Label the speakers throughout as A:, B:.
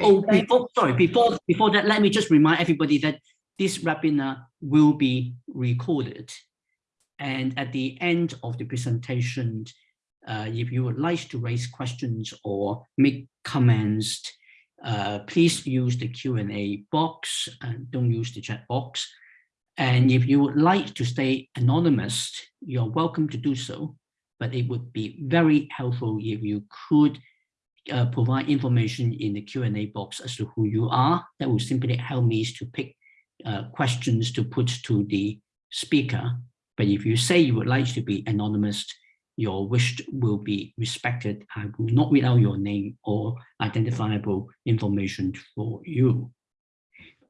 A: Oh, before, sorry, before, before that, let me just remind everybody that this webinar will be recorded. And at the end of the presentation, uh, if you would like to raise questions or make comments, uh, please use the Q&A box and don't use the chat box. And if you would like to stay anonymous, you're welcome to do so, but it would be very helpful if you could uh, provide information in the Q&A box as to who you are. That will simply help me to pick uh, questions to put to the speaker. But if you say you would like to be anonymous, your wish will be respected. I will not read out your name or identifiable information for you.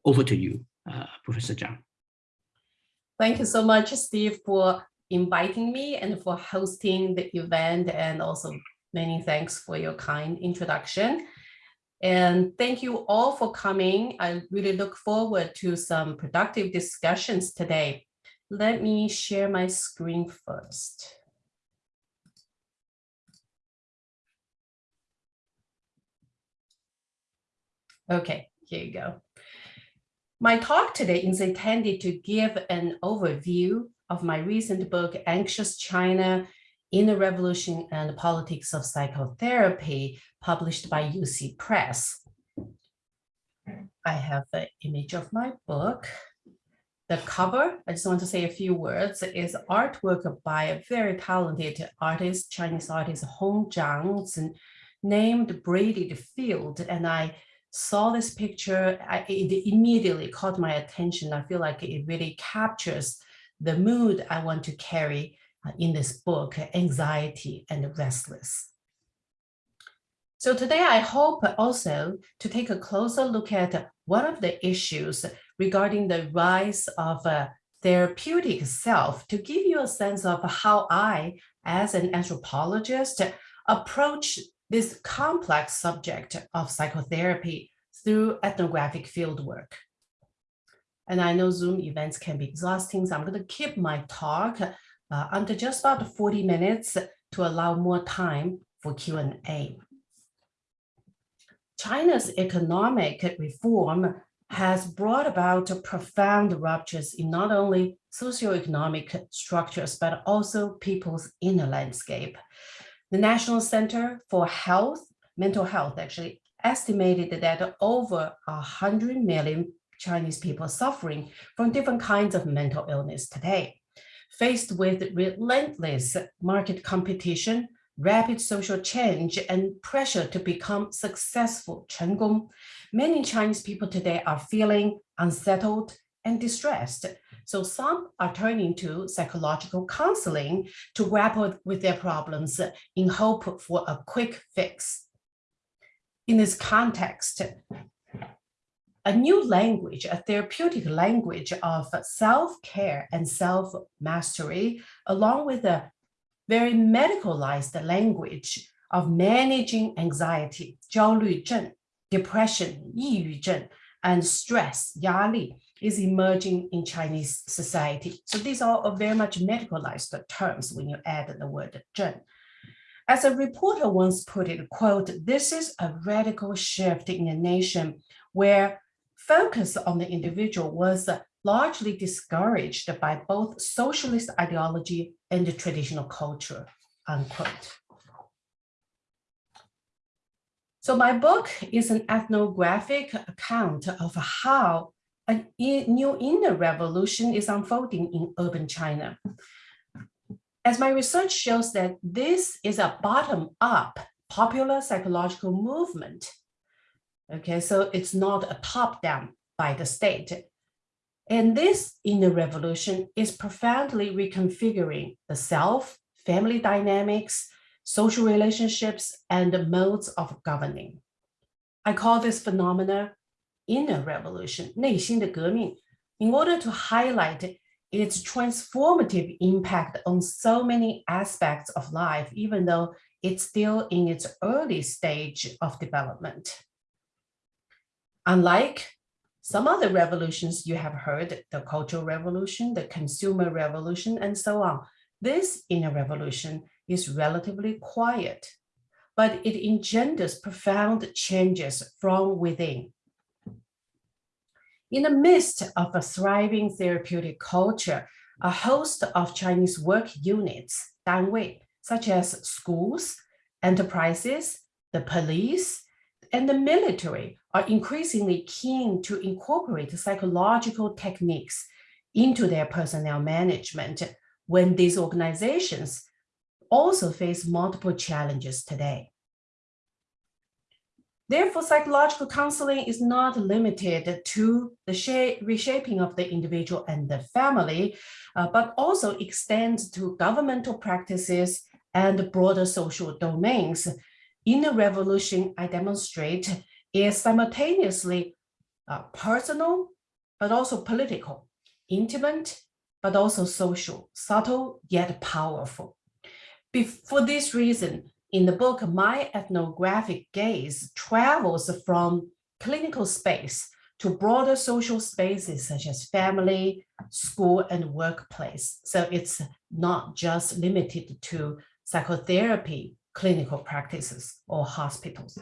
A: Over to you, uh, Professor Zhang.
B: Thank you so much, Steve, for inviting me and for hosting the event and also many thanks for your kind introduction. And thank you all for coming. I really look forward to some productive discussions today. Let me share my screen first. Okay, here you go. My talk today is intended to give an overview of my recent book, Anxious China, Inner Revolution and Politics of Psychotherapy, published by UC Press. I have the image of my book. The cover, I just want to say a few words, is artwork by a very talented artist, Chinese artist Hong Zhang, named Braided Field. And I saw this picture, I, it immediately caught my attention. I feel like it really captures the mood I want to carry Uh, in this book, Anxiety and Restless. So today I hope also to take a closer look at one of the issues regarding the rise of a therapeutic self to give you a sense of how I, as an anthropologist, approach this complex subject of psychotherapy through ethnographic fieldwork. And I know Zoom events can be exhausting, so I'm going to keep my talk uh, under just about 40 minutes to allow more time for Q&A. China's economic reform has brought about profound ruptures in not only socioeconomic structures, but also people's inner landscape. The National Center for Health, Mental Health actually estimated that over 100 million Chinese people suffering from different kinds of mental illness today. Faced with relentless market competition, rapid social change, and pressure to become successful, many Chinese people today are feeling unsettled and distressed. So some are turning to psychological counseling to grapple with their problems in hope for a quick fix. In this context, a new language, a therapeutic language of self-care and self-mastery, along with a very medicalized language of managing anxiety, 焦虑症, depression, 抑郁症, and stress, 压力, is emerging in Chinese society. So these are very much medicalized terms when you add the word 症. As a reporter once put it, quote, this is a radical shift in a nation where focus on the individual was largely discouraged by both socialist ideology and the traditional culture, unquote. So my book is an ethnographic account of how a new inner revolution is unfolding in urban China. As my research shows that this is a bottom-up popular psychological movement Okay, so it's not a top down by the state. And this inner revolution is profoundly reconfiguring the self, family dynamics, social relationships, and the modes of governing. I call this phenomena inner revolution, 内心的革命, in order to highlight its transformative impact on so many aspects of life, even though it's still in its early stage of development. Unlike some other revolutions you have heard, the cultural revolution, the consumer revolution, and so on, this inner revolution is relatively quiet. but it engenders profound changes from within. In the midst of a thriving therapeutic culture, a host of Chinese work units, 单位, such as schools, enterprises, the police, and the military are increasingly keen to incorporate psychological techniques into their personnel management when these organizations also face multiple challenges today. Therefore, psychological counseling is not limited to the reshaping of the individual and the family, uh, but also extends to governmental practices and broader social domains. In the revolution, I demonstrate is simultaneously uh, personal, but also political, intimate, but also social, subtle yet powerful. for this reason, in the book, my ethnographic gaze travels from clinical space to broader social spaces such as family, school, and workplace. So it's not just limited to psychotherapy clinical practices or hospitals.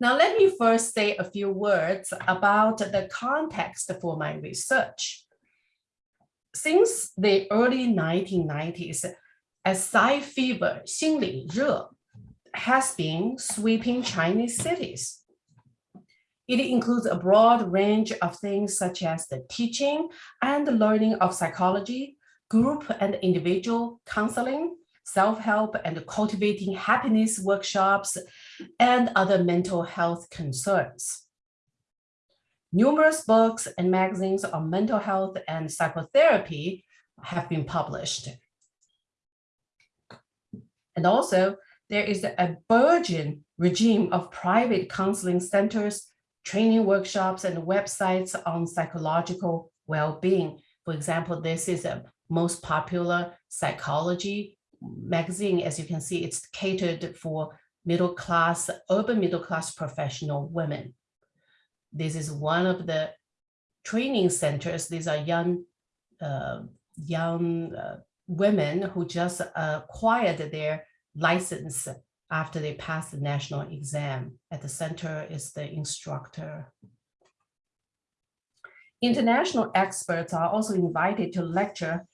B: Now, let me first say a few words about the context for my research. Since the early 1990s, a Psy fever, 心理热, has been sweeping Chinese cities. It includes a broad range of things such as the teaching and learning of psychology, group and individual counseling, self-help and cultivating happiness workshops, and other mental health concerns. Numerous books and magazines on mental health and psychotherapy have been published. And also, there is a burgeoning regime of private counseling centers, training workshops, and websites on psychological well-being. For example, this is a most popular psychology magazine. As you can see, it's catered for middle class, urban middle class professional women. This is one of the training centers. These are young, uh, young uh, women who just acquired their license after they passed the national exam. At the center is the instructor. International experts are also invited to lecture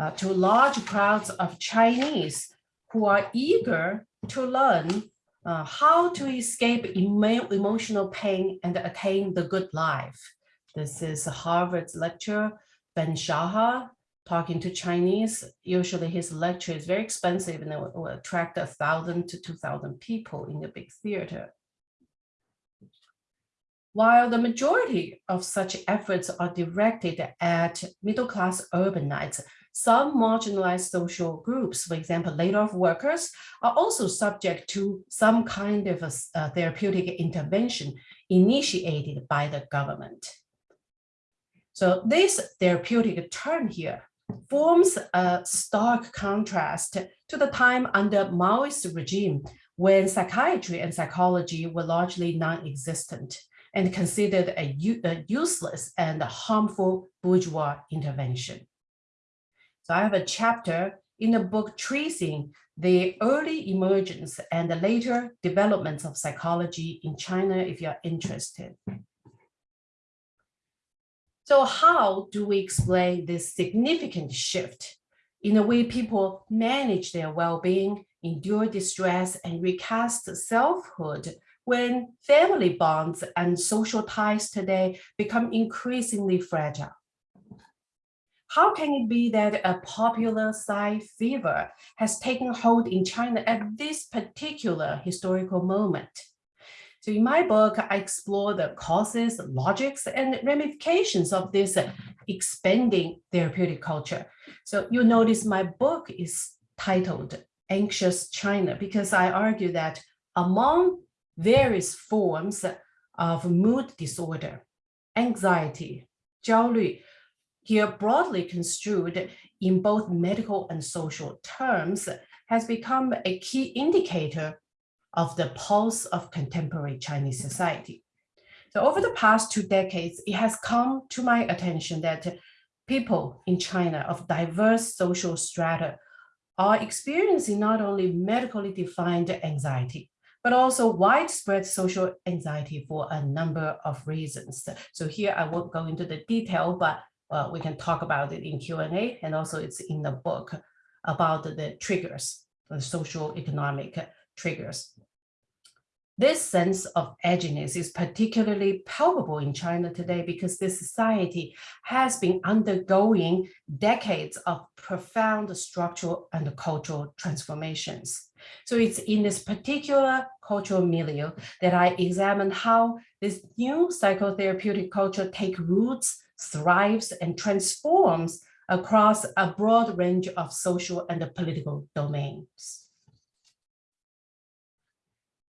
B: uh, to large crowds of Chinese who are eager to learn uh, how to escape emo emotional pain and attain the good life. This is Harvard's lecturer, Ben-Shahar, talking to Chinese. Usually his lecture is very expensive and it will, will attract a thousand to 2,000 people in the big theater. While the majority of such efforts are directed at middle-class urbanites, some marginalized social groups, for example, laid-off workers, are also subject to some kind of a, a therapeutic intervention initiated by the government. So this therapeutic turn here forms a stark contrast to the time under Maoist regime when psychiatry and psychology were largely non-existent and considered a, useless and harmful bourgeois intervention. So I have a chapter in the book tracing the early emergence and the later developments of psychology in China if you're interested. So how do we explain this significant shift in the way people manage their well-being, endure distress, and recast selfhood when family bonds and social ties today become increasingly fragile? How can it be that a popular Psy fever has taken hold in China at this particular historical moment? So in my book, I explore the causes, logics, and ramifications of this expanding therapeutic culture. So you notice my book is titled Anxious China because I argue that among various forms of mood disorder, anxiety, 焦虑, here broadly construed in both medical and social terms, has become a key indicator of the pulse of contemporary Chinese society. So over the past two decades, it has come to my attention that people in China of diverse social strata are experiencing not only medically defined anxiety, but also widespread social anxiety for a number of reasons. So here I won't go into the detail, but uh, we can talk about it in Q&A and also it's in the book about the triggers, the social economic triggers. This sense of edginess is particularly palpable in China today because this society has been undergoing decades of profound structural and cultural transformations. So it's in this particular cultural milieu that I examine how this new psychotherapeutic culture take roots, thrives, and transforms across a broad range of social and political domains.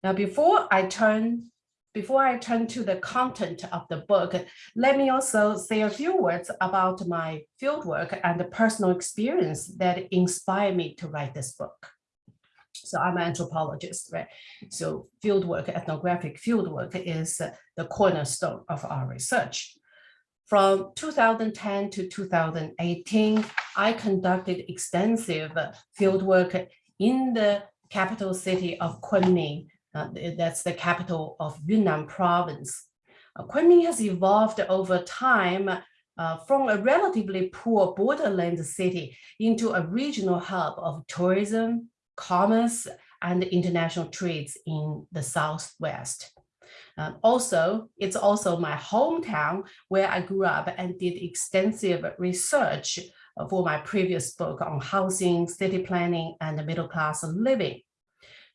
B: Now, before I turn before I turn to the content of the book, let me also say a few words about my fieldwork and the personal experience that inspired me to write this book. So I'm an anthropologist, right? So fieldwork, ethnographic fieldwork is the cornerstone of our research. From 2010 to 2018, I conducted extensive fieldwork in the capital city of Kunming, uh, that's the capital of Yunnan province. Uh, Kunming has evolved over time uh, from a relatively poor borderland city into a regional hub of tourism, commerce, and international trades in the Southwest. Uh, also, it's also my hometown where I grew up and did extensive research for my previous book on housing, city planning, and middle class living.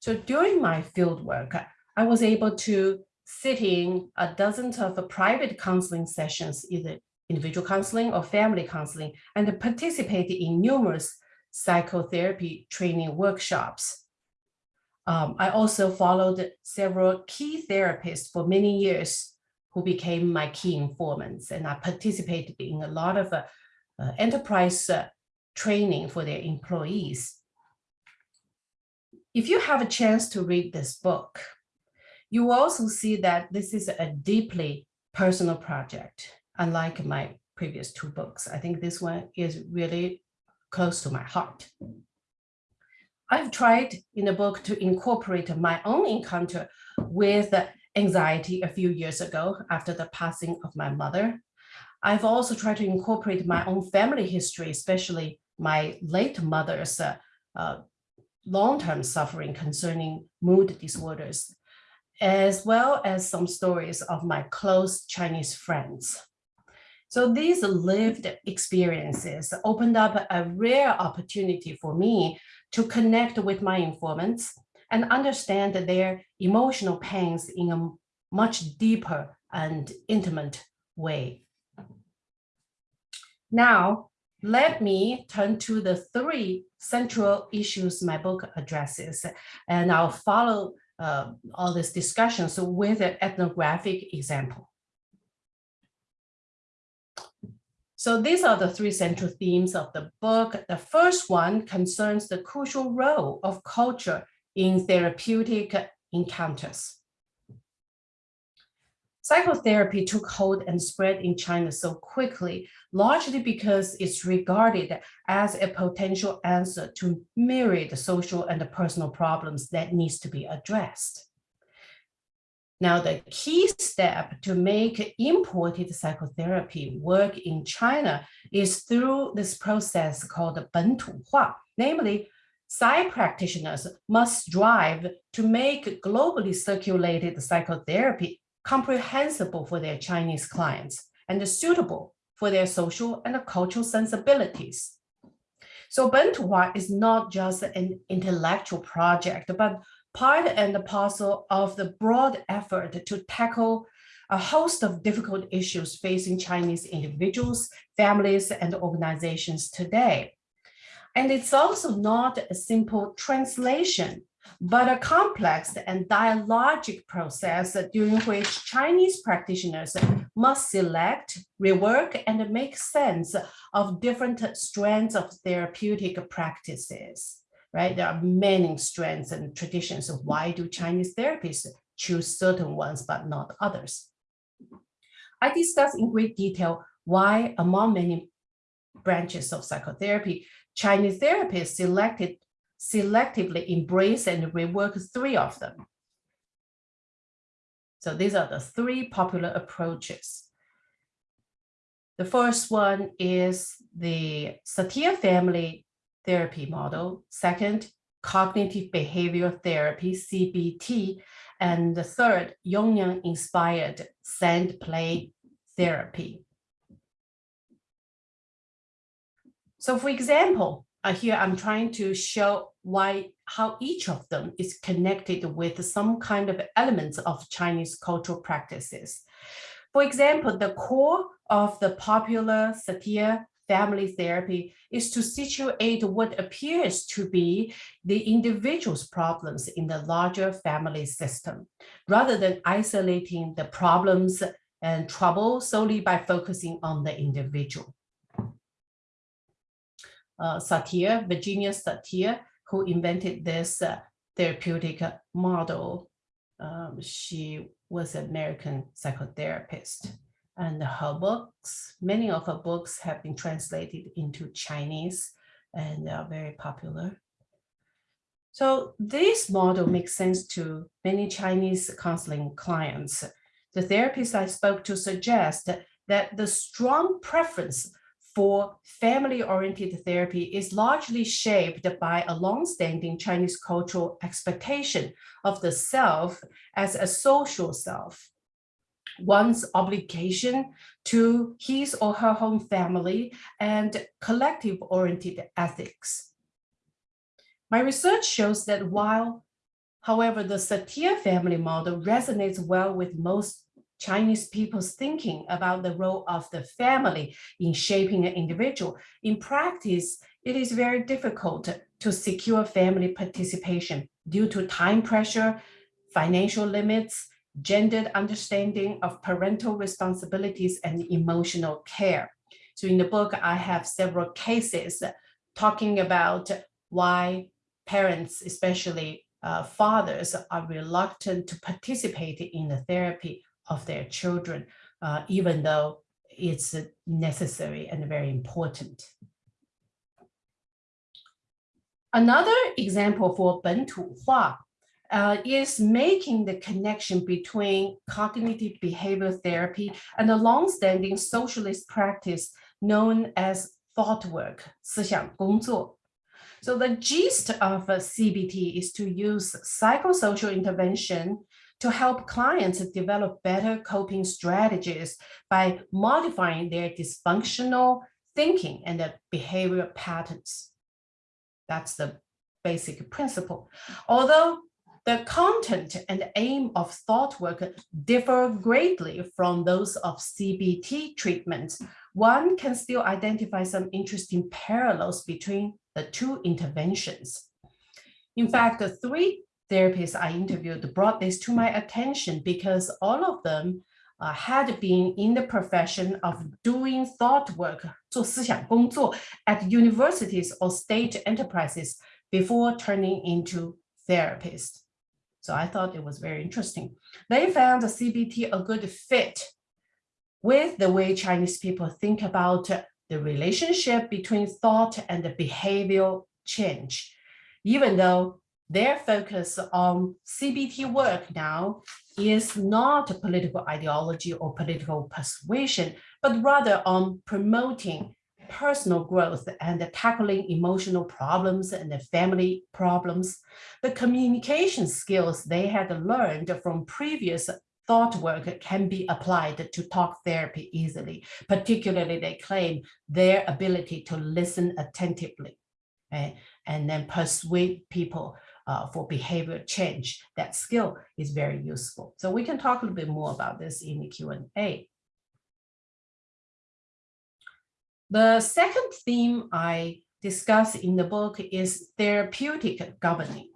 B: So during my field work, I was able to sit in a dozen of private counseling sessions, either individual counseling or family counseling, and participate in numerous psychotherapy training workshops. Um, I also followed several key therapists for many years who became my key informants, and I participated in a lot of uh, uh, enterprise uh, training for their employees. If you have a chance to read this book, you will also see that this is a deeply personal project, unlike my previous two books. I think this one is really close to my heart. I've tried in the book to incorporate my own encounter with anxiety a few years ago after the passing of my mother. I've also tried to incorporate my own family history, especially my late mother's uh, uh, long-term suffering concerning mood disorders, as well as some stories of my close Chinese friends. So these lived experiences opened up a rare opportunity for me to connect with my informants and understand their emotional pains in a much deeper and intimate way. Now, let me turn to the three central issues my book addresses, and I'll follow uh, all this discussion so with an ethnographic example. So these are the three central themes of the book. The first one concerns the crucial role of culture in therapeutic encounters. Psychotherapy took hold and spread in China so quickly, largely because it's regarded as a potential answer to myriad social and personal problems that needs to be addressed. Now, the key step to make imported psychotherapy work in China is through this process called 本土化, namely Psy practitioners must strive to make globally circulated psychotherapy comprehensible for their Chinese clients and suitable for their social and cultural sensibilities. So Bentuhua is not just an intellectual project, but part and parcel of the broad effort to tackle a host of difficult issues facing Chinese individuals, families, and organizations today. And it's also not a simple translation but a complex and dialogic process during which Chinese practitioners must select, rework, and make sense of different strands of therapeutic practices, right? There are many strengths and traditions. of Why do Chinese therapists choose certain ones but not others? I discuss in great detail why among many branches of psychotherapy, Chinese therapists selected selectively embrace and rework three of them. So these are the three popular approaches. The first one is the Satir family therapy model. Second, cognitive behavioral therapy, CBT. And the third, Jungian inspired sand play therapy. So for example, uh, here I'm trying to show why how each of them is connected with some kind of elements of Chinese cultural practices. For example, the core of the popular Satir family therapy is to situate what appears to be the individual's problems in the larger family system, rather than isolating the problems and trouble solely by focusing on the individual. Uh, Satir, Virginia Satir, who invented this uh, therapeutic model. Um, she was an American psychotherapist and her books, many of her books have been translated into Chinese and are very popular. So this model makes sense to many Chinese counseling clients. The therapists I spoke to suggest that the strong preference for family-oriented therapy is largely shaped by a long-standing Chinese cultural expectation of the self as a social self one's obligation to his or her home family and collective-oriented ethics. My research shows that while, however, the Satir family model resonates well with most Chinese people's thinking about the role of the family in shaping an individual, in practice, it is very difficult to secure family participation due to time pressure, financial limits, gendered understanding of parental responsibilities and emotional care. So in the book, I have several cases talking about why parents, especially uh, fathers, are reluctant to participate in the therapy of their children, uh, even though it's necessary and very important. Another example for 本土化 uh, is making the connection between cognitive behavioral therapy and a long-standing socialist practice known as thought work, 思想工作. So the gist of a CBT is to use psychosocial intervention to help clients develop better coping strategies by modifying their dysfunctional thinking and their behavioral patterns. That's the basic principle. Although the content and aim of thought work differ greatly from those of CBT treatments. One can still identify some interesting parallels between the two interventions. In fact, the three therapists I interviewed brought this to my attention because all of them uh, had been in the profession of doing thought work, 做思想工作, at universities or state enterprises before turning into therapists. So I thought it was very interesting. They found the CBT a good fit with the way Chinese people think about the relationship between thought and the behavioral change, even though their focus on CBT work now is not political ideology or political persuasion, but rather on promoting personal growth and tackling emotional problems and family problems, the communication skills they had learned from previous thought work can be applied to talk therapy easily. Particularly, they claim their ability to listen attentively okay? and then persuade people uh, for behavior change. That skill is very useful. So we can talk a little bit more about this in the Q&A. The second theme I discuss in the book is therapeutic governing.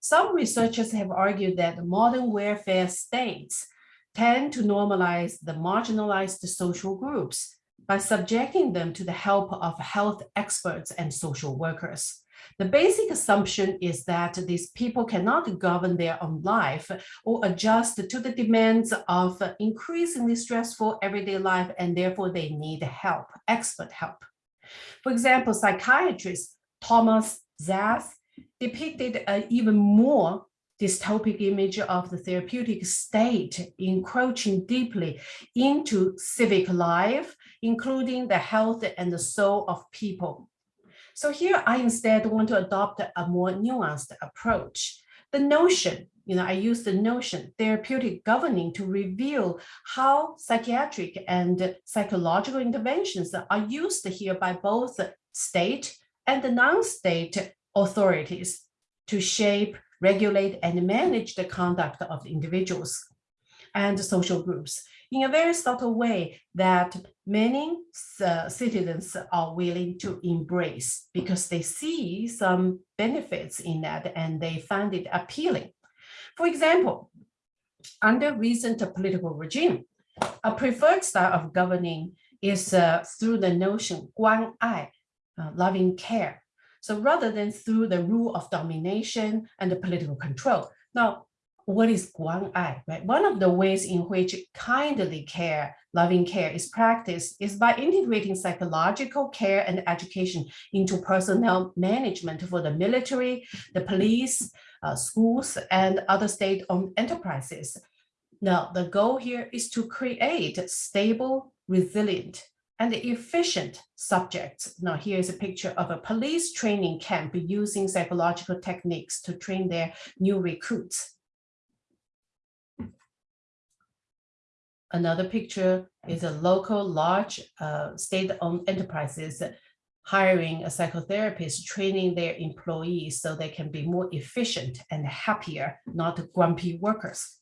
B: Some researchers have argued that modern welfare states tend to normalize the marginalized social groups by subjecting them to the help of health experts and social workers. The basic assumption is that these people cannot govern their own life or adjust to the demands of increasingly stressful everyday life, and therefore they need help, expert help. For example, psychiatrist Thomas Szasz depicted an even more dystopic image of the therapeutic state encroaching deeply into civic life, including the health and the soul of people. So here I instead want to adopt a more nuanced approach. The notion, you know, I use the notion therapeutic governing to reveal how psychiatric and psychological interventions are used here by both state and the non-state authorities to shape, regulate, and manage the conduct of individuals and social groups in a very subtle way that many uh, citizens are willing to embrace because they see some benefits in that and they find it appealing. For example, under recent political regime, a preferred style of governing is uh, through the notion guan ai, uh, loving care. So rather than through the rule of domination and the political control. Now, what is Guan Ai, right? One of the ways in which kindly care, loving care is practiced is by integrating psychological care and education into personnel management for the military, the police, uh, schools, and other state-owned enterprises. Now, the goal here is to create stable, resilient, and efficient subjects. Now, here's a picture of a police training camp using psychological techniques to train their new recruits. Another picture is a local large uh, state-owned enterprises hiring a psychotherapist, training their employees so they can be more efficient and happier, not grumpy workers.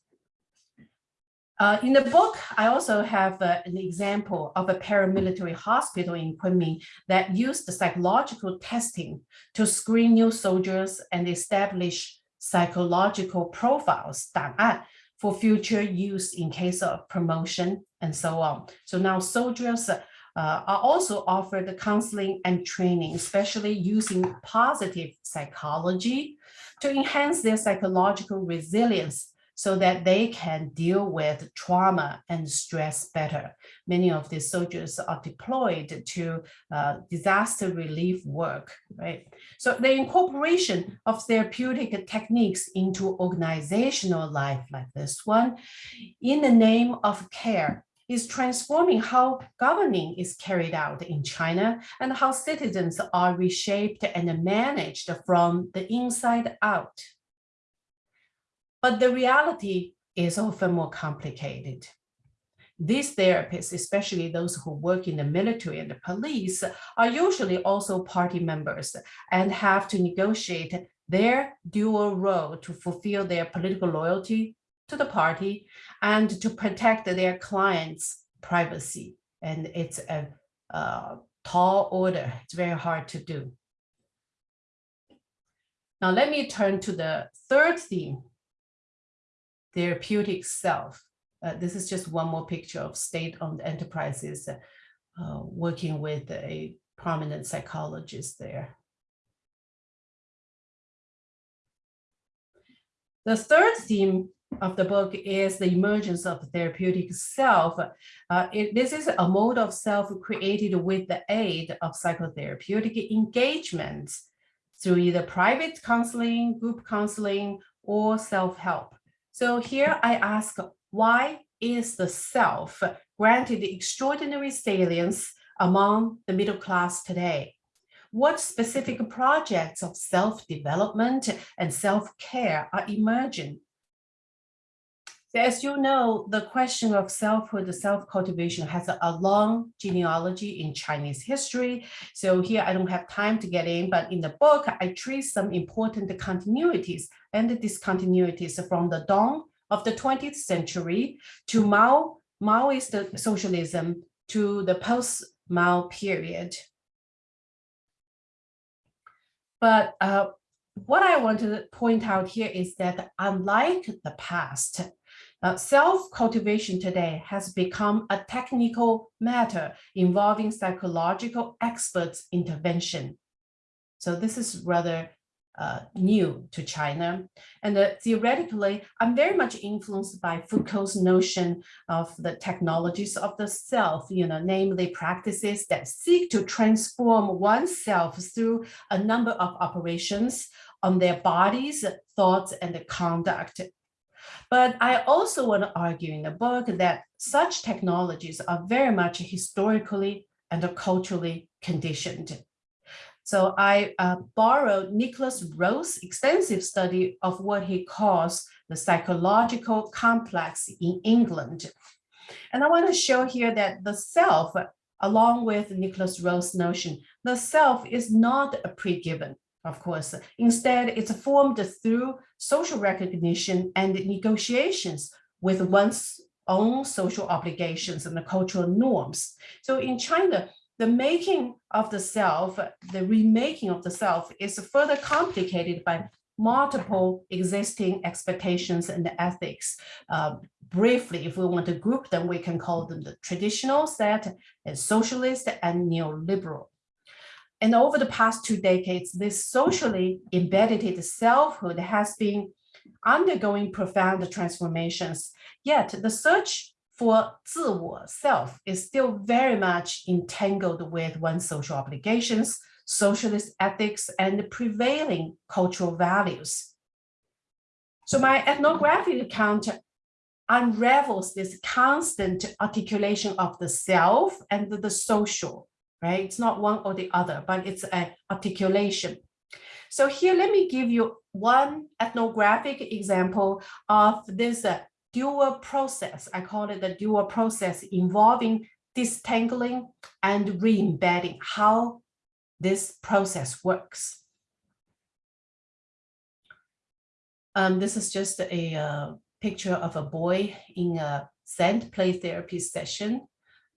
B: Uh, in the book, I also have uh, an example of a paramilitary hospital in Kunming that used the psychological testing to screen new soldiers and establish psychological profiles, 档案, for future use in case of promotion and so on. So now soldiers uh, are also offered counseling and training, especially using positive psychology to enhance their psychological resilience so that they can deal with trauma and stress better. Many of these soldiers are deployed to uh, disaster relief work, right? So the incorporation of therapeutic techniques into organizational life like this one, in the name of care, is transforming how governing is carried out in China and how citizens are reshaped and managed from the inside out. But the reality is often more complicated. These therapists, especially those who work in the military and the police, are usually also party members and have to negotiate their dual role to fulfill their political loyalty to the party and to protect their clients' privacy. And it's a, a tall order. It's very hard to do. Now let me turn to the third theme therapeutic self. Uh, this is just one more picture of state-owned enterprises uh, working with a prominent psychologist there. The third theme of the book is the emergence of the therapeutic self. Uh, it, this is a mode of self created with the aid of psychotherapeutic engagement through either private counseling, group counseling, or self-help. So here I ask, why is the self granted extraordinary salience among the middle class today? What specific projects of self-development and self-care are emerging? So as you know, the question of selfhood, self-cultivation has a, long genealogy in Chinese history. So here I don't have time to get in, but in the book, I trace some important continuities and discontinuities from the dawn of the 20th century to Mao, Maoist socialism to the post-Mao period. But uh, what I want to point out here is that unlike the past, uh, Self-cultivation today has become a technical matter involving psychological experts' intervention. So this is rather uh, new to China. And uh, theoretically, I'm very much influenced by Foucault's notion of the technologies of the self, you know, namely practices that seek to transform oneself through a number of operations on their bodies, thoughts, and conduct. But I also want to argue in the book that such technologies are very much historically and culturally conditioned. So I uh, borrowed Nikolas Rose's extensive study of what he calls the psychological complex in England. And I want to show here that the self, along with Nikolas Rose's notion, the self is not a pre-given, of course. Instead, it's formed through social recognition and negotiations with one's own social obligations and the cultural norms. So in China, the making of the self, the remaking of the self is further complicated by multiple existing expectations and ethics. Uh, briefly, if we want to group them, we can call them the traditional set, and socialist and neoliberal. And over the past two decades, this socially embedded selfhood has been undergoing profound transformations. Yet the search for 自我 self is still very much entangled with one's social obligations, socialist ethics, and prevailing cultural values. So my ethnographic account unravels this constant articulation of the self and the social, right? It's not one or the other, but it's an articulation. So here, let me give you one ethnographic example of this uh, dual process. I call it the dual process involving distangling and re-embedding, how this process works. Um, this is just a uh, picture of a boy in a sand play therapy session.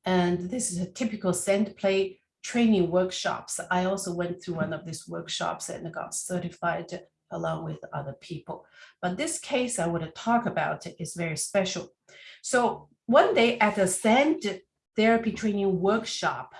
B: And this is a typical sand play training workshops. I also went through one of these workshops and got certified along with other people. But this case I want to talk about is very special. So one day at a sand therapy training workshop,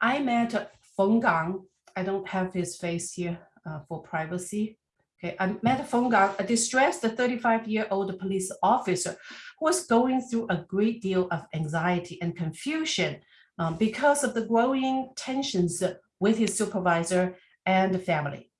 B: I met Feng Gang. I don't have his face here uh, for privacy. Okay, I met Feng Gang, a distressed 35-year-old police officer who was going through a great deal of anxiety and confusion um, because of the growing tensions with his supervisor and family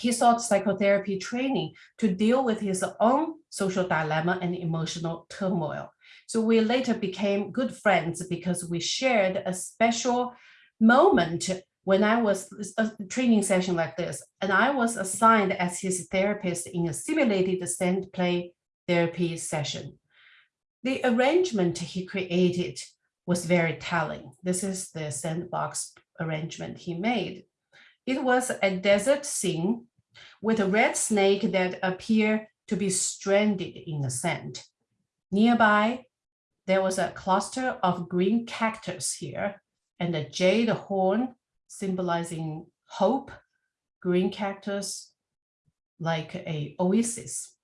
B: he sought psychotherapy training to deal with his own social dilemma and emotional turmoil. So we later became good friends because we shared a special moment when I was a training session like this, and I was assigned as his therapist in a simulated sand play therapy session. The arrangement he created was very telling. This is the sandbox arrangement he made. It was a desert scene with a red snake that appeared to be stranded in the sand. Nearby, there was a cluster of green cactus here and a jade horn symbolizing hope, green cactus like a oasis.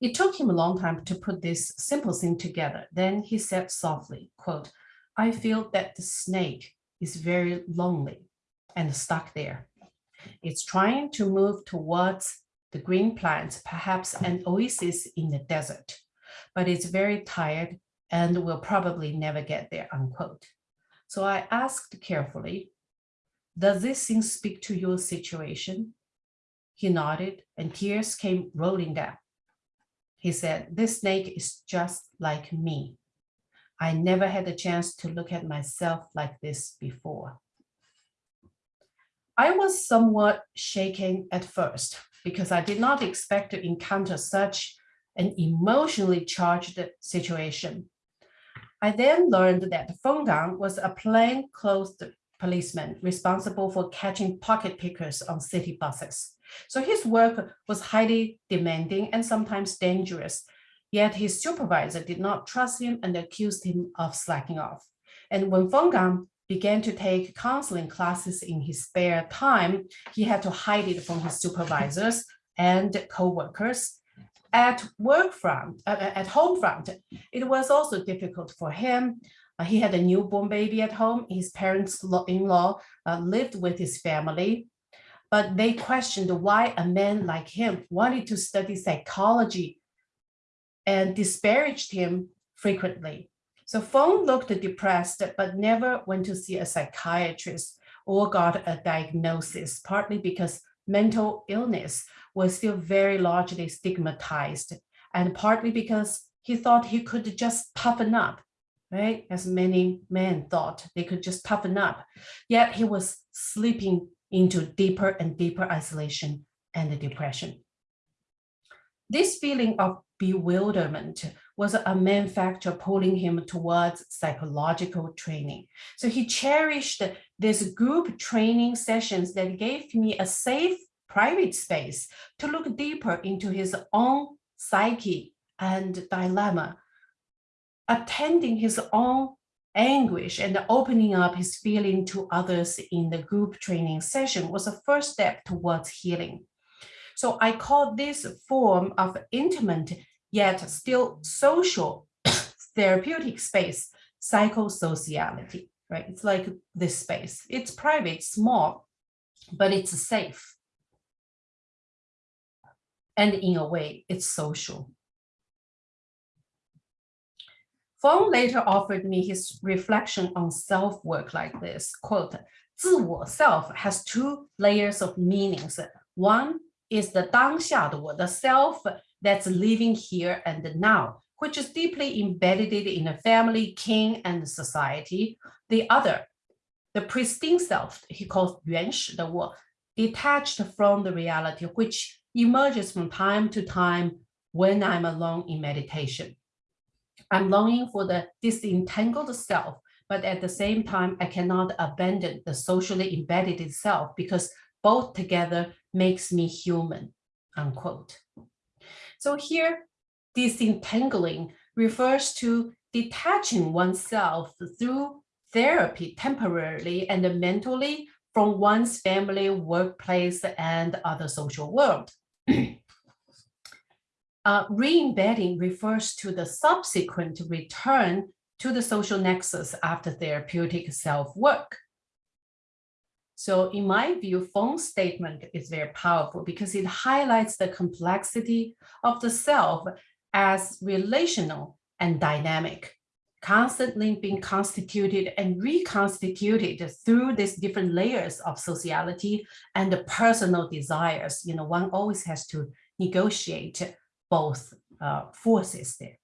B: It took him a long time to put this simple thing together. Then he said softly, quote, I feel that the snake is very lonely and stuck there. It's trying to move towards the green plants, perhaps an oasis in the desert, but it's very tired and will probably never get there, unquote. So I asked carefully, does this thing speak to your situation? He nodded and tears came rolling down. He said, this snake is just like me. I never had a chance to look at myself like this before. I was somewhat shaken at first because I did not expect to encounter such an emotionally charged situation. I then learned that Feng Gang was a plainclothes policeman responsible for catching pocket pickers on city buses. So his work was highly demanding and sometimes dangerous, yet his supervisor did not trust him and accused him of slacking off. And when Feng Gang began to take counseling classes in his spare time, he had to hide it from his supervisors and co-workers. At work front, uh, uh at home front, it was also difficult for him. Uh, he had a newborn baby at home. His parents-in-law uh, lived with his family. but they questioned why a man like him wanted to study psychology and disparaged him frequently. So Feng looked depressed, but never went to see a psychiatrist or got a diagnosis, partly because mental illness was still very largely stigmatized, and partly because he thought he could just toughen up, right? As many men thought they could just toughen up. Yet he was slipping into deeper and deeper isolation and depression. This feeling of bewilderment was a main factor pulling him towards psychological training. So he cherished this group training sessions that gave me a safe private space to look deeper into his own psyche and dilemma, attending his own anguish and opening up his feeling to others in the group training session was a first step towards healing. So I call this form of intimate yet still social therapeutic space psychosociality, right? It's like this space. It's private, small, but it's safe. And in a way, it's social. Feng later offered me his reflection on self-work like this, quote, 自我 self has two layers of meanings. One is the 当下的我, the self that's living here and now which is deeply embedded in a family, king, and society. The other, the pristine self, he calls 原始的我, detached from the reality, which emerges from time to time when I'm alone in meditation. I'm longing for the disentangled self, but at the same time, I cannot abandon the socially embedded self because both together makes me human, unquote. So here, disentangling refers to detaching oneself through therapy temporarily and mentally from one's family, workplace, and other social world. uh, re-embedding refers to the subsequent return to the social nexus after therapeutic self-work. So in my view, Feng's statement is very powerful because it highlights the complexity of the self as relational and dynamic, constantly being constituted and reconstituted through these different layers of sociality and the personal desires. You know, one always has to negotiate both uh, forces there.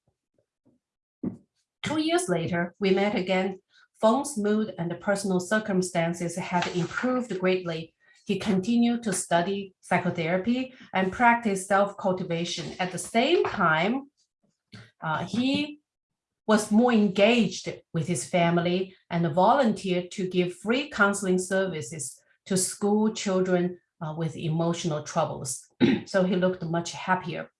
B: Two years later, we met again Feng's mood and the personal circumstances had improved greatly. He continued to study psychotherapy and practice self-cultivation. At the same time, uh, he was more engaged with his family and volunteered to give free counseling services to school children uh, with emotional troubles. so he looked much happier.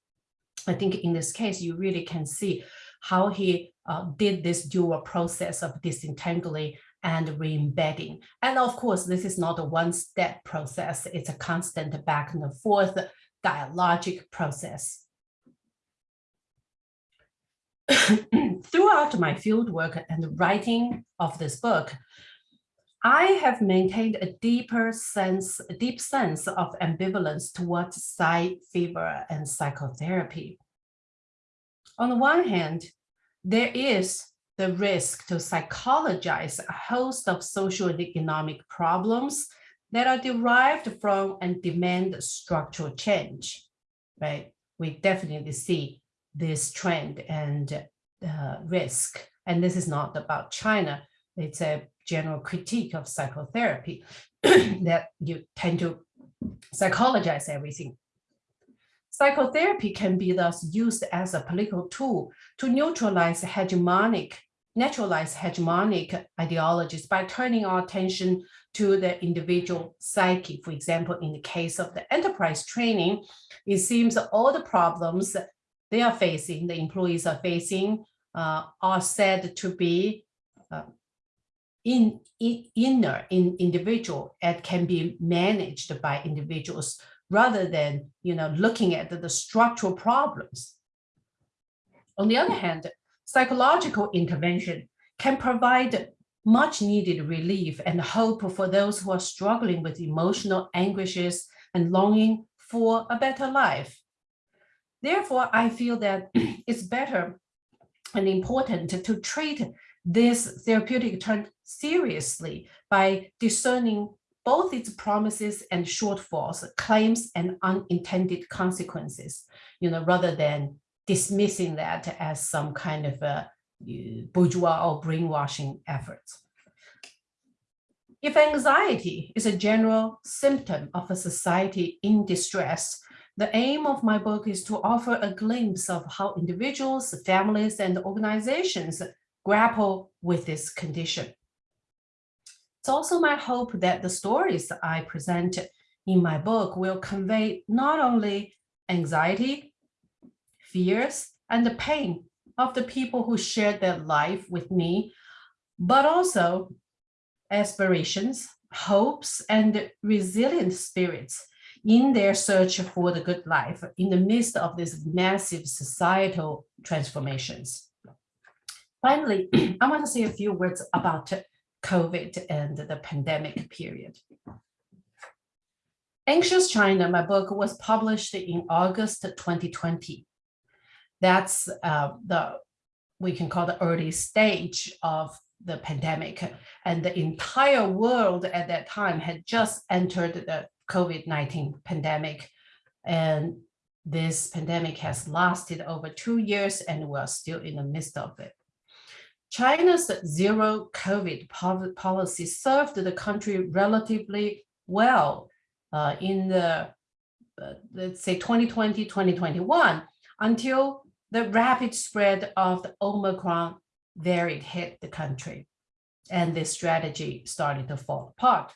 B: I think in this case, you really can see how he uh, did this dual process of disentangling and re-embedding. And of course, this is not a one-step process. It's a constant back and forth dialogic process. Throughout my fieldwork and writing of this book, I have maintained a deeper sense, a deep sense of ambivalence towards psy fever and psychotherapy. On the one hand, there is the risk to psychologize a host of social and economic problems that are derived from and demand structural change, right? We definitely see this trend and uh, risk. And this is not about China. It's a general critique of psychotherapy that you tend to psychologize everything. Psychotherapy can be thus used as a political tool to neutralize hegemonic, naturalize hegemonic ideologies by turning our attention to the individual psyche. For example, in the case of the enterprise training, it seems all the problems they are facing, the employees are facing, uh, are said to be uh, in, in, inner in individual and can be managed by individuals rather than you know, looking at the, the structural problems. On the other hand, psychological intervention can provide much needed relief and hope for those who are struggling with emotional anguishes and longing for a better life. Therefore, I feel that it's better and important to treat this therapeutic trend seriously by discerning both its promises and shortfalls, claims and unintended consequences, you know, rather than dismissing that as some kind of a uh, bourgeois or brainwashing efforts. If anxiety is a general symptom of a society in distress, the aim of my book is to offer a glimpse of how individuals, families, and organizations grapple with this condition. It's also my hope that the stories I present in my book will convey not only anxiety, fears, and the pain of the people who shared their life with me, but also aspirations, hopes, and resilient spirits in their search for the good life in the midst of these massive societal transformations. Finally, I want to say a few words about COVID and the pandemic period. Anxious China, my book was published in August 2020. That's uh, the, we can call the early stage of the pandemic. And the entire world at that time had just entered the COVID-19 pandemic. And this pandemic has lasted over two years and we're still in the midst of it. China's zero COVID policy served the country relatively well uh, in the, uh, let's say 2020, 2021, until the rapid spread of the Omicron variant hit the country. And this strategy started to fall apart.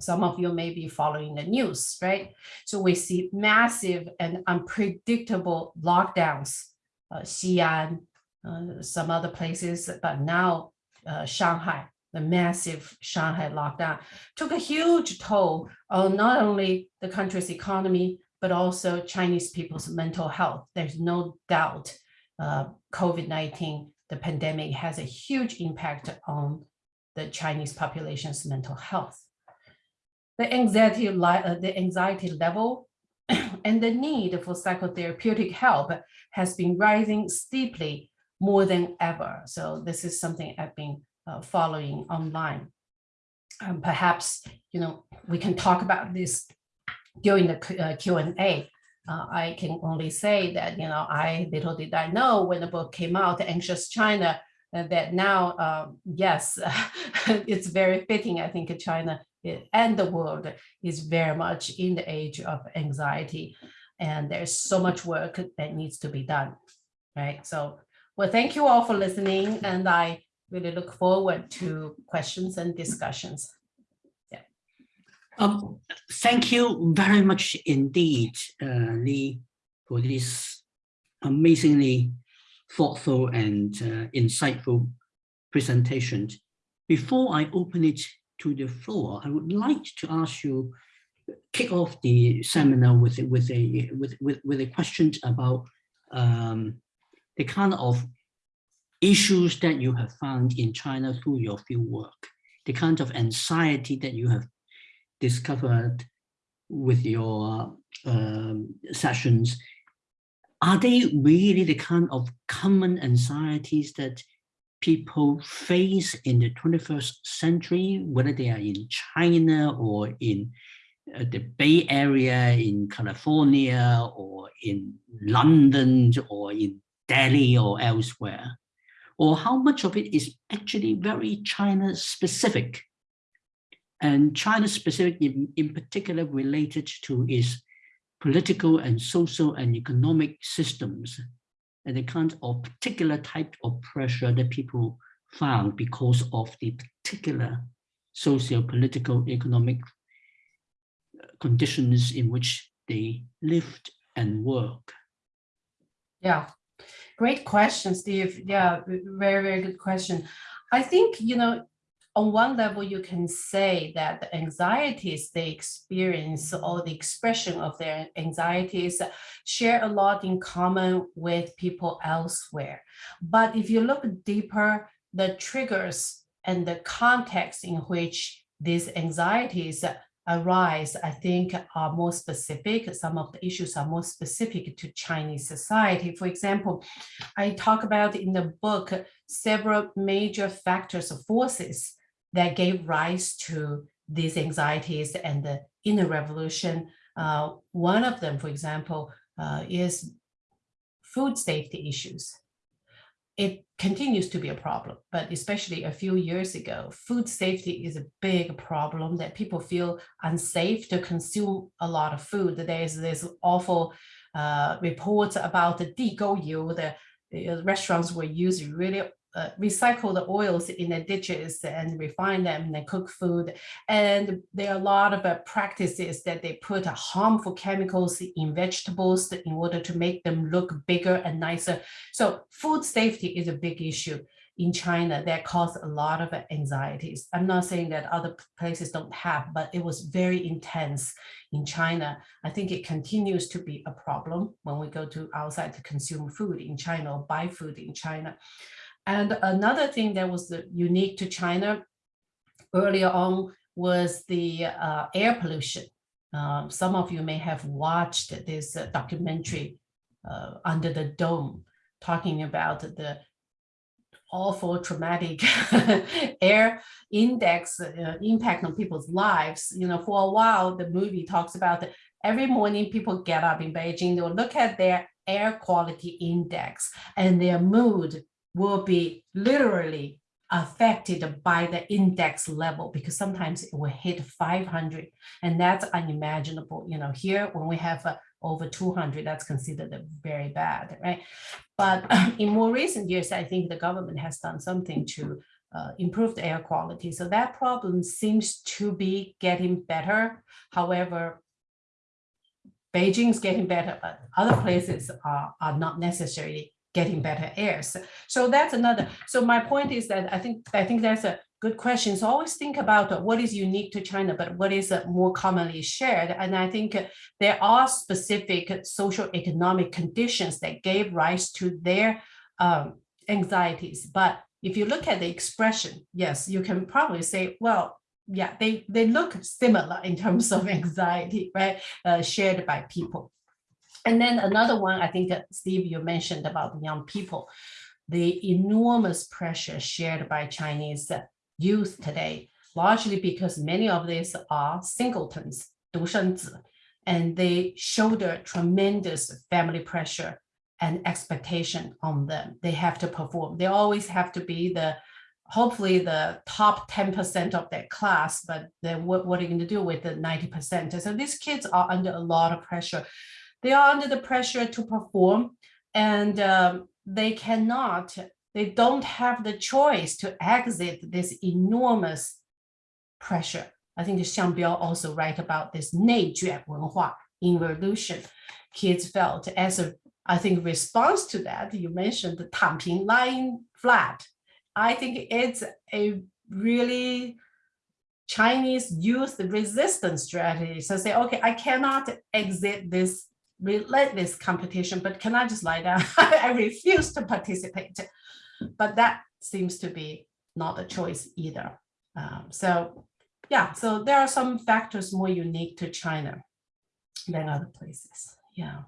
B: Some of you may be following the news, right? So we see massive and unpredictable lockdowns, uh, Xi'an, uh, some other places, but now uh, Shanghai, the massive Shanghai lockdown took a huge toll on not only the country's economy, but also Chinese people's mental health. There's no doubt uh, COVID-19, the pandemic has a huge impact on the Chinese population's mental health. The anxiety, uh, the anxiety level and the need for psychotherapeutic help has been rising steeply more than ever. So this is something I've been uh, following online. Um, perhaps, you know, we can talk about this during the uh, Q&A. Uh, I can only say that, you know, I little did I know when the book came out, Anxious China, uh, that now, um, yes, it's very fitting. I think China and the world is very much in the age of anxiety. And there's so much work that needs to be done, right? So well, thank you all for listening, and I really look forward to questions and discussions.
A: Um, thank you very much indeed, uh, Li, for this amazingly thoughtful and uh, insightful presentation. Before I open it to the floor, I would like to ask you kick off the seminar with with a with with, with a question about um, the kind of issues that you have found in China through your field work, the kind of anxiety that you have discovered with your um, sessions, are they really the kind of common anxieties that people face in the 21st century, whether they are in China or in uh, the Bay Area, in California, or in London, or in Delhi or elsewhere? Or how much of it is actually very China specific? And China specific in, in particular related to its political and social and economic systems and the kind of particular type of pressure that people found because of the particular socio-political economic uh, conditions in which they lived and work.
B: Yeah, Great question, Steve. Yeah, very, very good question. I think, you know, on one level, you can say that the anxieties they experience or the expression of their anxieties share a lot in common with people elsewhere. But if you look deeper, the triggers and the context in which these anxieties arise, I think are more specific. Some of the issues are more specific to Chinese society. For example, I talk about in the book several major factors or forces that gave rise to these anxieties and the inner revolution. Uh, one of them, for example, uh, is food safety issues. It continues to be a problem, but especially a few years ago, food safety is a big problem that people feel unsafe to consume a lot of food. There's this awful uh, reports about the DGO yield, the, the restaurants were using really uh, recycle the oils in the ditches and refine them and cook food. And there are a lot of uh, practices that they put uh, harmful chemicals in vegetables in order to make them look bigger and nicer. So food safety is a big issue in China that caused a lot of anxieties. I'm not saying that other places don't have, but it was very intense in China. I think it continues to be a problem when we go to outside to consume food in China or buy food in China. And another thing that was unique to China earlier on was the uh, air pollution. Um, some of you may have watched this uh, documentary Under the Dome, talking about the awful traumatic air index uh, impact on people's lives. You know, for a while, the movie talks about every morning people get up in Beijing, they'll look at their air quality index and their mood will be literally affected by the index level because sometimes it will hit 500 and that's unimaginable. You know here when we have uh, over 200 that's considered very bad right? But in more recent years i think the government has done something to uh, improve the air quality. So that problem seems to be getting better. However beijing's getting better but other places are, are not necessarily getting better airs. So that's another. So my point is that I think I think that's a good question. So always think about what is unique to China, but what is more commonly shared. And I think there are specific social economic conditions that gave rise to their um, anxieties. But if you look at the expression, yes, you can probably say, well, yeah, they, they look similar in terms of anxiety, right, uh, shared by people. And then another one, I think, Steve, you mentioned about young people, the enormous pressure shared by Chinese youth today, largely because many of these are singletons, 独生子, and they shoulder tremendous family pressure and expectation on them. They have to perform. They always have to be the, hopefully the top 10% of their class, but then what, what are you going to do with the 90%? So these kids are under a lot of pressure They are under the pressure to perform and um, they cannot, they don't have the choice to exit this enormous pressure. I think Xiang Biao also write about this involution Kids felt as a, I think, response to that, you mentioned the 躺平 lying flat. I think it's a really Chinese youth resistance strategy. So say, okay, I cannot exit this relentless competition, but can I just lie down? I refuse to participate. But that seems to be not a choice either. Um, so yeah, so there are some factors more unique to China than other places. Yeah.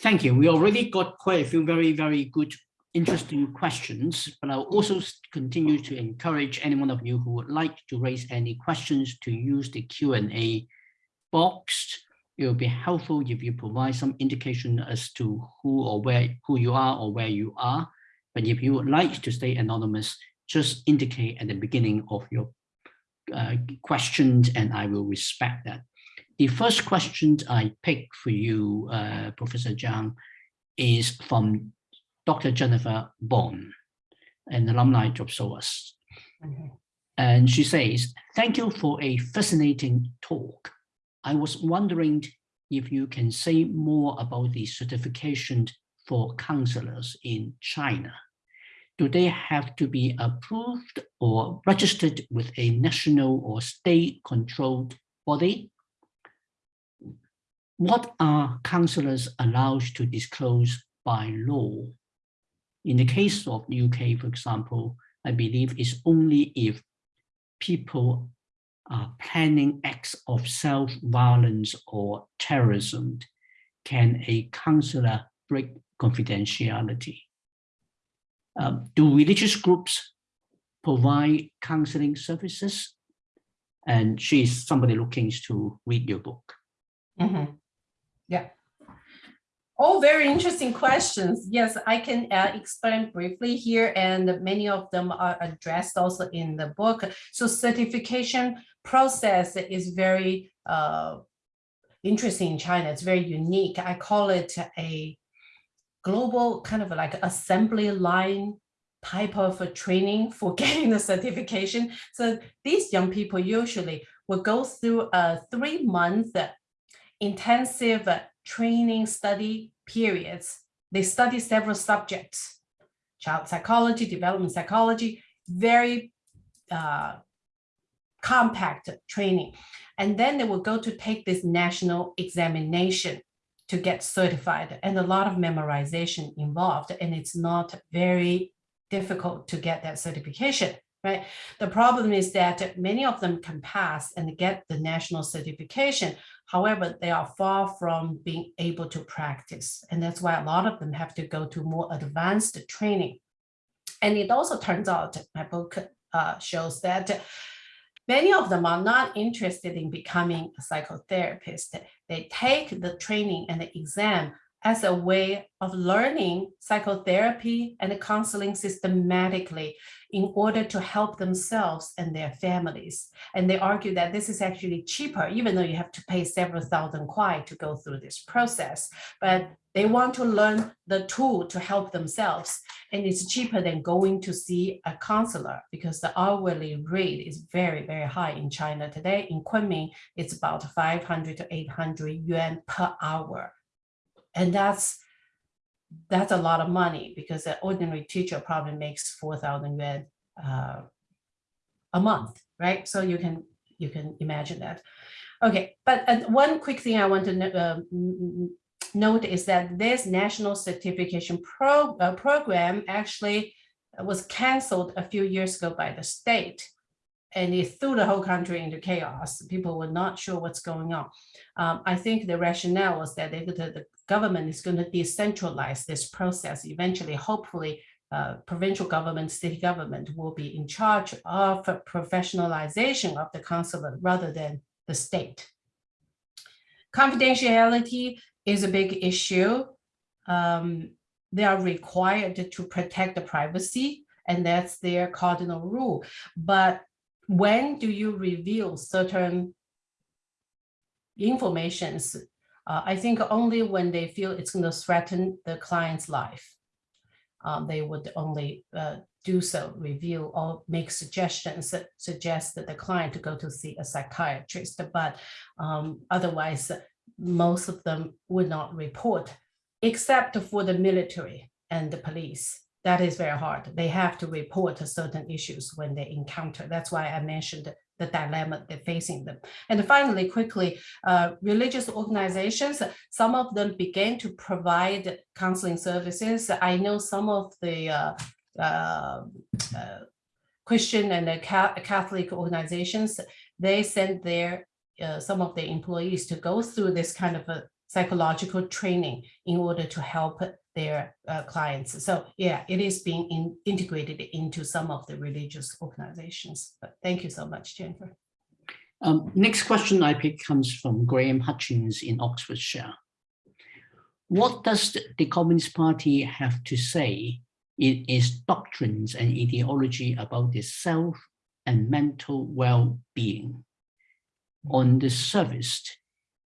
A: Thank you. We already got quite a few very, very good, interesting questions, but I'll also continue to encourage anyone of you who would like to raise any questions to use the Q&A box it will be helpful if you provide some indication as to who or where who you are or where you are. But if you would like to stay anonymous, just indicate at the beginning of your uh, questions and I will respect that. The first question I picked for you, uh, Professor Zhang, is from Dr. Jennifer Bond, an alumni of SOAS. Okay. And she says, thank you for a fascinating talk. I was wondering if you can say more about the certification for counselors in China. Do they have to be approved or registered with a national or state controlled body? What are counselors allowed to disclose by law? In the case of UK, for example, I believe it's only if people are planning acts of self-violence or terrorism, can a counselor break confidentiality? Um, do religious groups provide counseling services? And she's somebody looking to read your book.
B: Mm -hmm. Yeah. All very interesting questions. Yes, I can uh, explain briefly here, and many of them are addressed also in the book. So certification process is very uh, interesting in China. It's very unique. I call it a global kind of like assembly line type of training for getting the certification. So these young people usually will go through a three month intensive training study periods. They study several subjects, child psychology, development psychology, very uh, compact training. And then they will go to take this national examination to get certified and a lot of memorization involved. And it's not very difficult to get that certification, right? The problem is that many of them can pass and get the national certification. However, they are far from being able to practice. And that's why a lot of them have to go to more advanced training. And it also turns out, my book uh, shows that Many of them are not interested in becoming a psychotherapist. They take the training and the exam as a way of learning psychotherapy and counseling systematically in order to help themselves and their families. And they argue that this is actually cheaper, even though you have to pay several thousand kuai to go through this process. But they want to learn the tool to help themselves. And it's cheaper than going to see a counselor because the hourly rate is very, very high in China today. In Kunming, it's about 500 to 800 yuan per hour. And that's that's a lot of money because an ordinary teacher probably makes 4,000 yuan uh, a month, right? So you can you can imagine that. Okay, but uh, one quick thing I want to uh, note is that this national certification pro uh, program actually was canceled a few years ago by the state and it threw the whole country into chaos. People were not sure what's going on. Um, I think the rationale was that they, the, the government is going to decentralize this process. Eventually, hopefully, uh, provincial government, city government will be in charge of professionalization of the consulate rather than the state. Confidentiality is a big issue. Um, they are required to protect the privacy and that's their cardinal rule. But when do you reveal certain informations? Uh, I think only when they feel it's going to threaten the client's life, um, they would only uh, do so, review or make suggestions that suggest that the client to go to see a psychiatrist. But um, otherwise, most of them would not report, except for the military and the police that is very hard. They have to report certain issues when they encounter. That's why I mentioned the dilemma they're facing them. And finally, quickly, uh, religious organizations, some of them began to provide counseling services. I know some of the uh, uh, uh Christian and Catholic organizations, they send their uh, some of their employees to go through this kind of a psychological training in order to help their uh, clients. So yeah, it is being in, integrated into some of the religious organizations. But thank you so much, Jennifer.
A: Um, next question I pick comes from Graham Hutchins in Oxfordshire. What does the Communist Party have to say in its doctrines and ideology about the self and mental well-being? On the surface,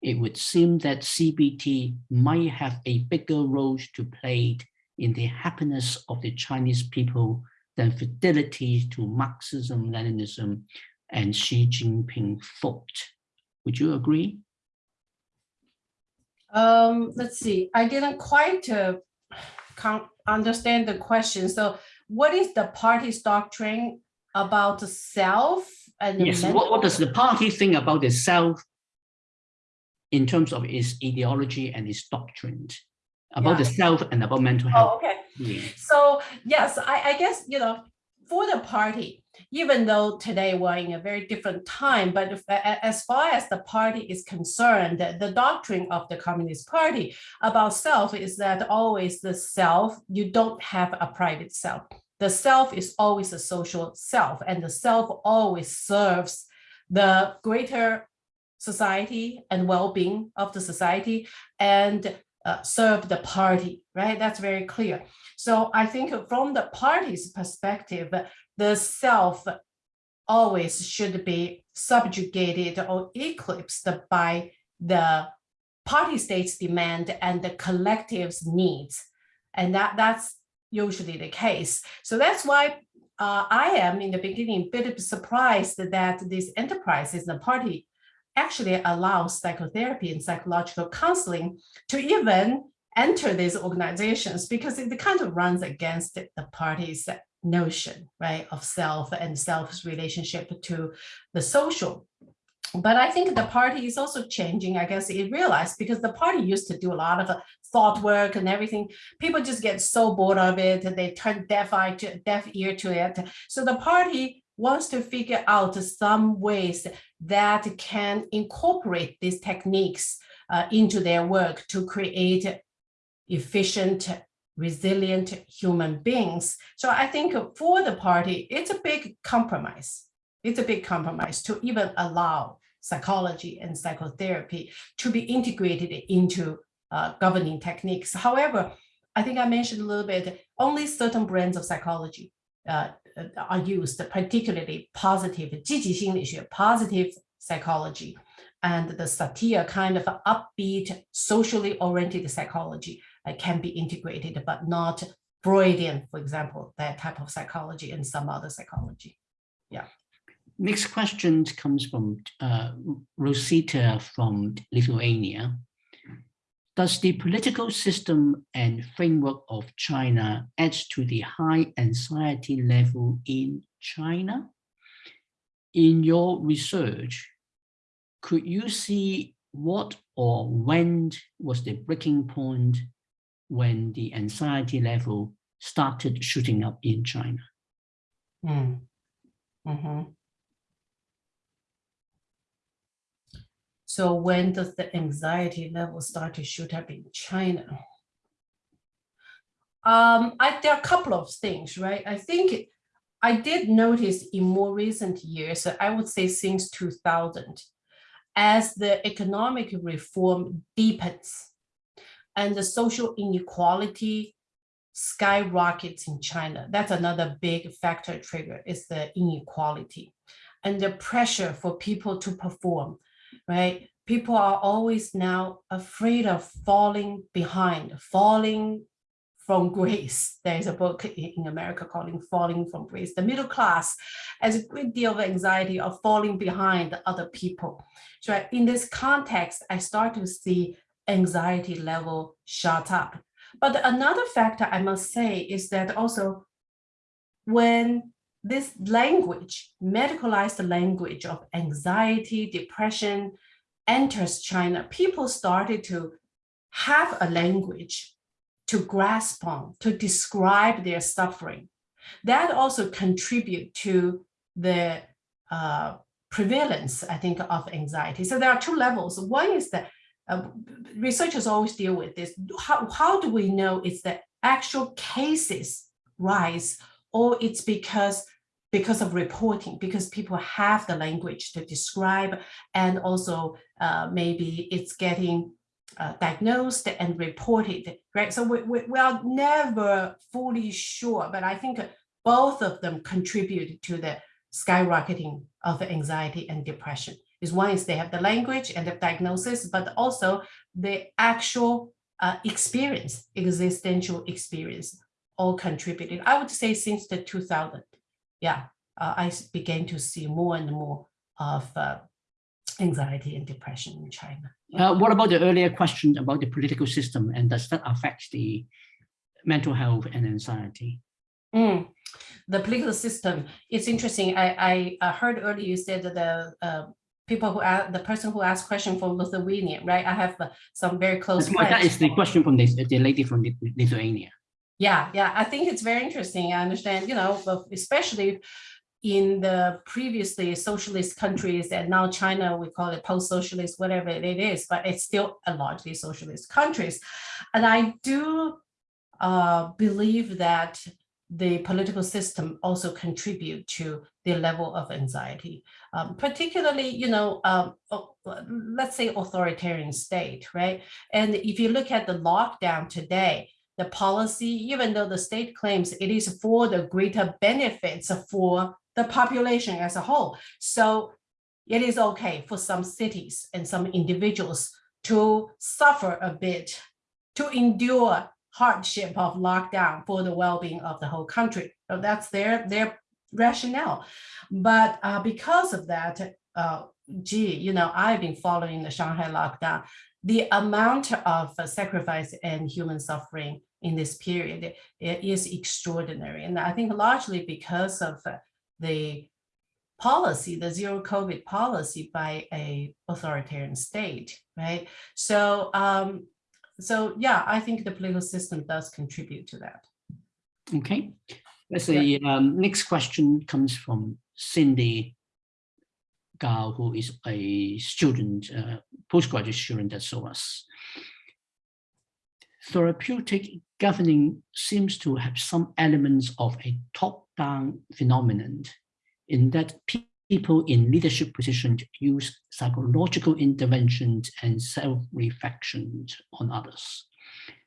A: it would seem that CBT might have a bigger role to play in the happiness of the Chinese people than fidelity to Marxism, Leninism, and Xi Jinping thought. Would you agree?
B: Um, let's see, I didn't quite uh, understand the question. So what is the party's doctrine about the self? And
A: yes, what, what does the party think about the self in terms of its ideology and its doctrine about yeah. the self and about mental health.
B: Oh, okay. Yeah. So yes, I, I guess, you know, for the party, even though today we're in a very different time, but if, as far as the party is concerned, the doctrine of the Communist Party about self is that always the self, you don't have a private self. The self is always a social self, and the self always serves the greater society and well-being of the society and uh, serve the party, right? That's very clear. So I think from the party's perspective, the self always should be subjugated or eclipsed by the party state's demand and the collective's needs. And that, that's usually the case. So that's why uh, I am in the beginning a bit surprised that these enterprises, the party actually allows psychotherapy and psychological counseling to even enter these organizations because it kind of runs against the party's notion, right, of self and self's relationship to the social. But I think the party is also changing, I guess it realized because the party used to do a lot of thought work and everything. People just get so bored of it, they turn deaf eye to deaf ear to it. So the party wants to figure out some ways that can incorporate these techniques uh, into their work to create efficient resilient human beings. So I think for the party, it's a big compromise. It's a big compromise to even allow psychology and psychotherapy to be integrated into uh, governing techniques. However, I think I mentioned a little bit, only certain brands of psychology uh, are used, particularly positive positive psychology, and the Satir kind of upbeat, socially oriented psychology can be integrated, but not Freudian, for example, that type of psychology and some other psychology. Yeah.
A: Next question comes from uh, Rosita from Lithuania. Does the political system and framework of China add to the high anxiety level in China? In your research, could you see what or when was the breaking point when the anxiety level started shooting up in China.
B: Mm. Mm -hmm. So when does the anxiety level start to shoot up in China? Um, I, there are a couple of things, right? I think I did notice in more recent years, I would say since 2000, as the economic reform deepens, and the social inequality skyrockets in China. That's another big factor trigger is the inequality and the pressure for people to perform, right? People are always now afraid of falling behind, falling from grace. There's a book in America calling Falling from Grace. The middle class has a great deal of anxiety of falling behind other people. So in this context, I start to see anxiety level shot up. But another factor I must say is that also when this language, medicalized language of anxiety, depression enters China, people started to have a language to grasp on, to describe their suffering. That also contribute to the uh, prevalence, I think, of anxiety. So there are two levels. One is that uh, researchers always deal with this. How, how do we know it's the actual cases rise or it's because because of reporting, because people have the language to describe and also uh, maybe it's getting uh, diagnosed and reported, right? So we, we, we are never fully sure, but I think both of them contribute to the skyrocketing of anxiety and depression is one is they have the language and the diagnosis, but also the actual uh, experience, existential experience, all contributed. I would say since the 2000, yeah, uh, I began to see more and more of uh, anxiety and depression in China.
A: Uh, what about the earlier question about the political system and does that affect the mental health and anxiety?
B: Mm. The political system, it's interesting. I, I heard earlier you said that the uh, people who ask the person who asked question from Lithuania, right? I have uh, some very close
A: friends. That is the question from this, the lady from Lithuania.
B: Yeah, yeah, I think it's very interesting. I understand, you know, especially in the previously socialist countries and now China, we call it post-socialist, whatever it is, but it's still a largely socialist countries. And I do uh, believe that the political system also contribute to the level of anxiety, um, particularly, you know, um, let's say authoritarian state, right? And if you look at the lockdown today, the policy, even though the state claims it is for the greater benefits for the population as a whole. So it is okay for some cities and some individuals to suffer a bit, to endure hardship of lockdown for the well-being of the whole country. So that's their, their rationale. But uh, because of that, uh, gee, you know, I've been following the Shanghai lockdown. The amount of uh, sacrifice and human suffering in this period is extraordinary. And I think largely because of the policy, the zero COVID policy by a authoritarian state, right? So um, so yeah, I think the political system does contribute to that.
A: Okay, let's see, yeah. um, next question comes from Cindy Gao, who is a student, uh, postgraduate student at SOAS. Therapeutic governing seems to have some elements of a top-down phenomenon in that people in leadership positions use psychological interventions and self-reflection on others.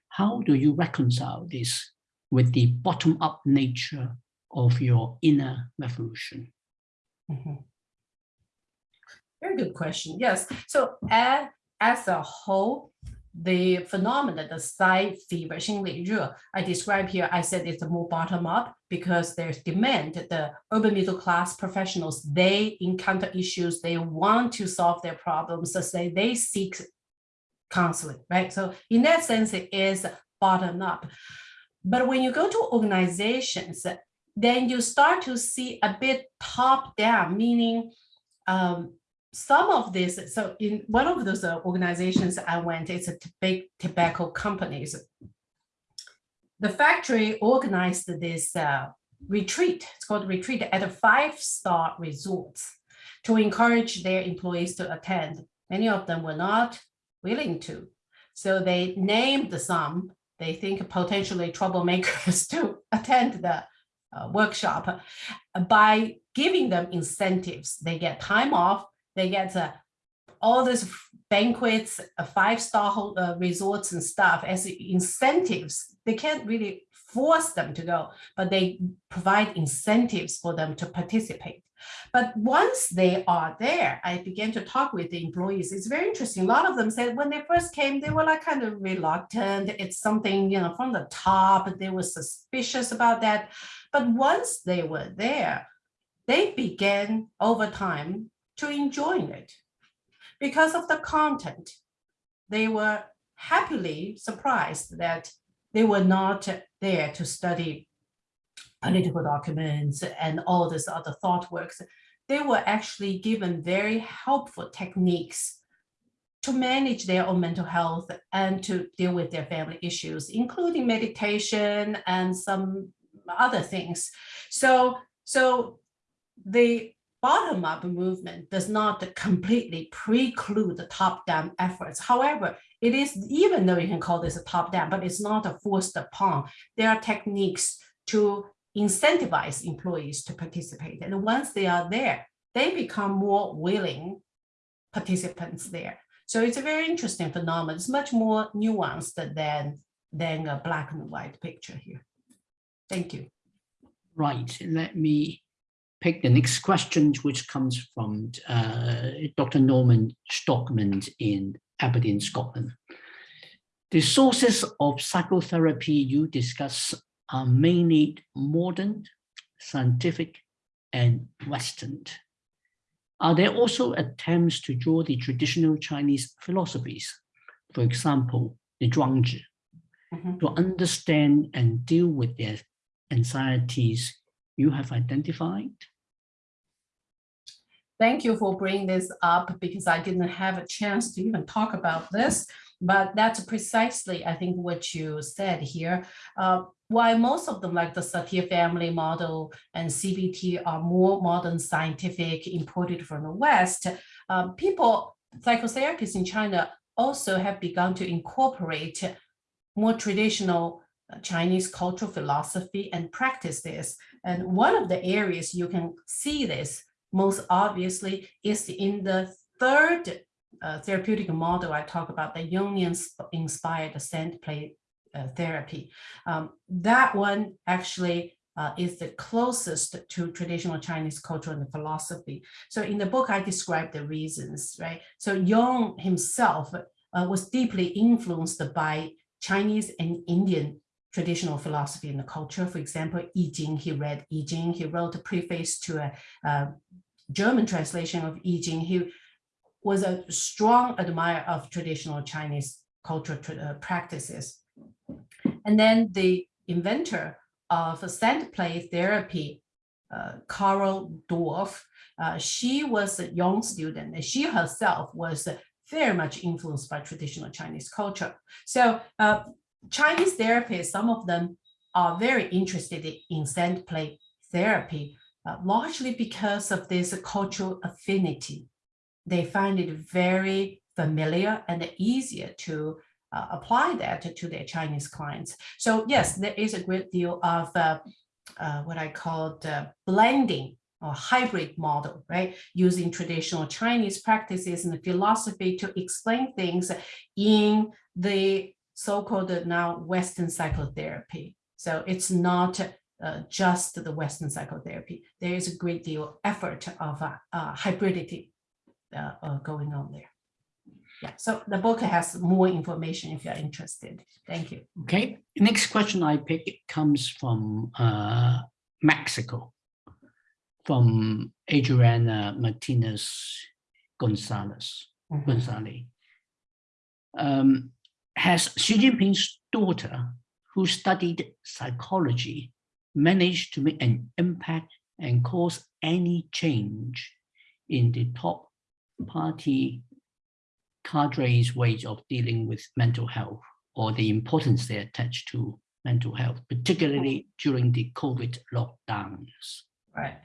A: How do you reconcile this with the bottom-up nature of your inner revolution?
B: Mm -hmm. Very good question. Yes. So as, as a whole, the phenomenon, the psy fever, 心理热, I describe here, I said it's more bottom up because there's demand. The urban middle class professionals, they encounter issues, they want to solve their problems, so they, they seek counseling, right? So in that sense, it is bottom up. But when you go to organizations, then you start to see a bit top down, meaning um, some of this, so in one of those uh, organizations I went, it's a big tobacco companies. The factory organized this uh, retreat, it's called retreat at a five-star resorts to encourage their employees to attend. Many of them were not willing to. So they named some, they think potentially troublemakers to attend the uh, workshop by giving them incentives. They get time off, they get uh, all these banquets, uh, five-star uh, resorts and stuff as incentives. They can't really force them to go, but they provide incentives for them to participate. But once they are there, I began to talk with the employees. It's very interesting. A lot of them said when they first came, they were like kind of reluctant. It's something, you know, from the top, they were suspicious about that. But once they were there, they began over time to enjoying it. Because of the content, they were happily surprised that they were not there to study political documents and all this other thought works. They were actually given very helpful techniques to manage their own mental health and to deal with their family issues, including meditation and some other things. So, so the bottom-up movement does not completely preclude the top-down efforts. However, it is, even though you can call this a top-down, but it's not a forced upon. There are techniques to incentivize employees to participate. And once they are there, they become more willing participants there. So it's a very interesting phenomenon. It's much more nuanced than, than a black and white picture here. Thank you.
A: Right. Let me pick the next question, which comes from uh, Dr. Norman Stockman in Aberdeen, Scotland. The sources of psychotherapy you discuss are mainly modern, scientific, and Western. Are there also attempts to draw the traditional Chinese philosophies, for example, the Zhuangzi, mm -hmm. to understand and deal with their anxieties you have identified?
B: Thank you for bringing this up because I didn't have a chance to even talk about this. But that's precisely, I think, what you said here. Uh, while most of them, like the Satir family model and CBT, are more modern scientific imported from the West, uh, people, psychotherapists in China also have begun to incorporate more traditional Chinese cultural philosophy and practice this. And one of the areas you can see this most obviously is in the third uh, therapeutic model I talk about, the Jungian inspired sand play uh, therapy. Um, that one actually uh, is the closest to traditional Chinese culture and philosophy. So in the book, I describe the reasons, right? So Jung himself uh, was deeply influenced by Chinese and Indian traditional philosophy and culture. For example, I Ching, he read I Ching, he wrote a preface to a, a German translation of I Ching. He was a strong admirer of traditional Chinese cultural uh, practices. And then the inventor of sand play therapy, uh, Carol Dorf, uh, she was a young student and she herself was very much influenced by traditional Chinese culture. So uh, Chinese therapists, some of them are very interested in sand play therapy, uh, largely because of this cultural affinity. They find it very familiar and easier to uh, apply that to, their Chinese clients. So yes, there is a great deal of uh, uh what I call blending or hybrid model, right? Using traditional Chinese practices and philosophy to explain things in the so-called now Western psychotherapy. So it's not uh, just the Western psychotherapy. There is a great deal of effort of uh, uh, hybridity uh, uh, going on there. Yeah, so the book has more information if you're interested. Thank you.
A: Okay, next question I pick comes from uh, Mexico from Adriana Martinez Gonzalez. Mm -hmm. Gonzalez. Um, has Xi Jinping's daughter, who studied psychology, managed to make an impact and cause any change in the top party cadres' ways of dealing with mental health or the importance they attach to mental health, particularly during the COVID lockdowns?
B: Right.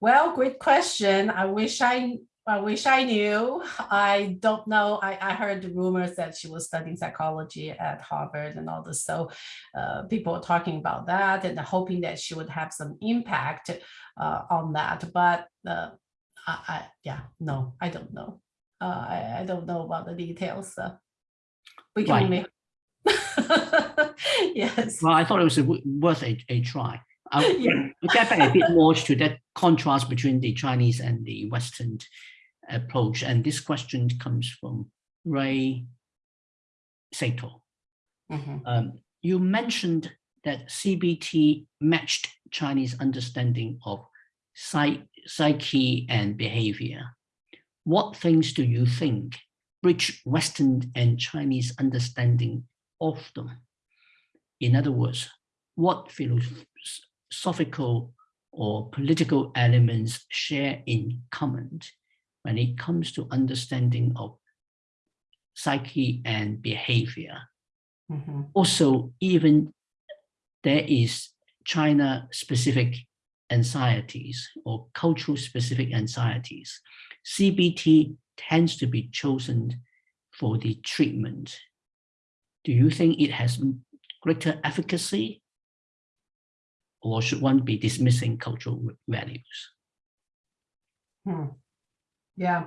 B: Well, great question. I wish I I wish I knew. I don't know. I, I heard the rumors that she was studying psychology at Harvard and all this. So uh, people are talking about that and hoping that she would have some impact uh, on that. But uh, I, I, yeah, no, I don't know. Uh, I, I don't know about the details. So we can right. only. yes.
A: Well, I thought it was worth a, a try. I'll, yeah. get back a bit more to that contrast between the Chinese and the Western approach. And this question comes from Ray Sato. Mm -hmm. um, you mentioned that CBT matched Chinese understanding of psyche and behavior. What things do you think bridge Western and Chinese understanding of them? In other words, what philosophical or political elements share in common when it comes to understanding of psyche and behavior. Mm -hmm. Also, even there is China-specific anxieties or cultural-specific anxieties. CBT tends to be chosen for the treatment. Do you think it has greater efficacy or should one be dismissing cultural values?
B: Hmm. Yeah,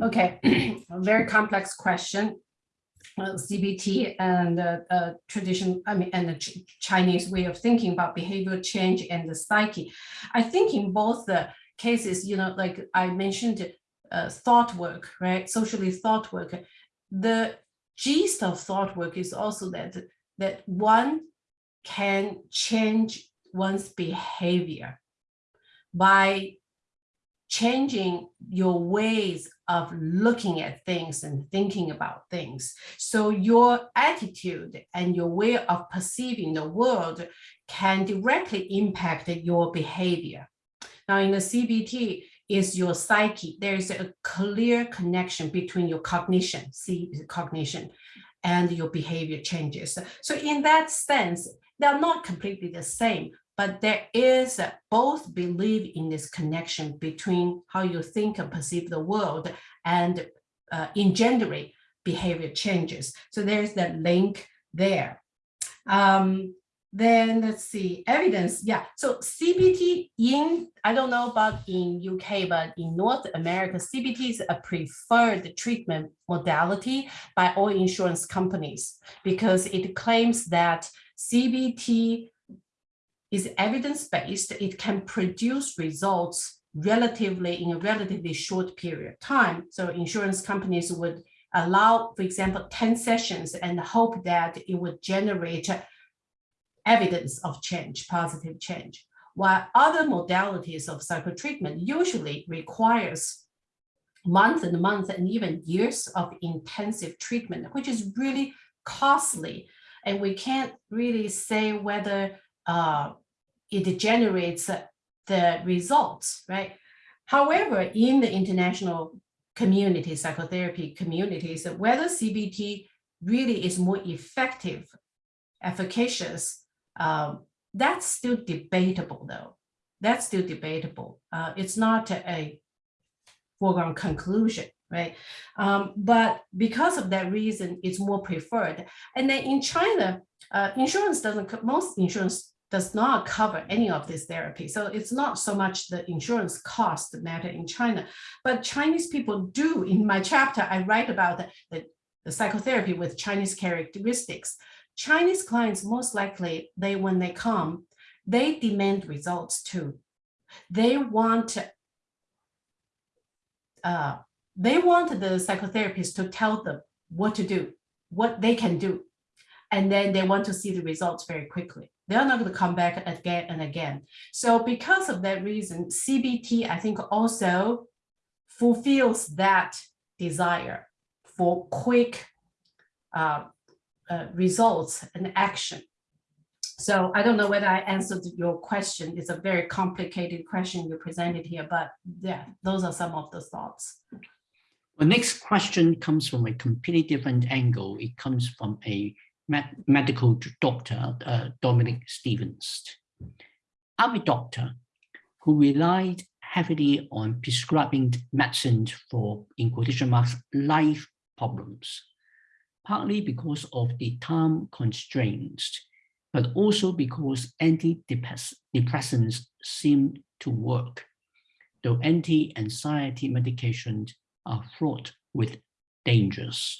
B: okay, very complex question. Uh, CBT and uh, uh, tradition, I mean, and the ch Chinese way of thinking about behavior change and the psyche. I think in both the cases, you know, like I mentioned, uh, thought work, right? Socially thought work. The gist of thought work is also that that one can change one's behavior by changing your ways of looking at things and thinking about things. So your attitude and your way of perceiving the world can directly impact your behavior. Now in the CBT is your psyche. There is a clear connection between your cognition, see cognition, and your behavior changes. So in that sense, they're not completely the same, but there is both believe in this connection between how you think and perceive the world and uh, engendering behavior changes. So there's that link there. Um, then let's see, evidence. Yeah, so CBT in, I don't know about in UK, but in North America, CBT is a preferred treatment modality by all insurance companies because it claims that CBT is evidence-based. It can produce results relatively in a relatively short period of time. So insurance companies would allow, for example, 10 sessions and hope that it would generate evidence of change, positive change. While other modalities of psychotreatment usually requires months and months and even years of intensive treatment, which is really costly. And we can't really say whether uh, it generates the results, right? However, in the international community, psychotherapy communities, whether CBT really is more effective, efficacious, um, that's still debatable though. That's still debatable. Uh, it's not a foregone conclusion, right? Um, but because of that reason, it's more preferred. And then in China, uh, insurance doesn't, most insurance does not cover any of this therapy. So it's not so much the insurance cost matter in China, but Chinese people do. In my chapter, I write about the, the, the psychotherapy with Chinese characteristics. Chinese clients, most likely, they when they come, they demand results too. They want uh, they want the psychotherapist to tell them what to do, what they can do. And then they want to see the results very quickly. They're not going to come back again and again. So because of that reason, CBT, I think also fulfills that desire for quick uh, uh, results and action. So I don't know whether I answered your question. It's a very complicated question you presented here, but yeah, those are some of the thoughts.
A: The next question comes from a completely different angle. It comes from a medical doctor, uh, Dominic Stevens. I'm a doctor who relied heavily on prescribing medicines for, in quotation marks, life problems, partly because of the time constraints, but also because antidepressants seem to work, though anti-anxiety medications are fraught with dangers.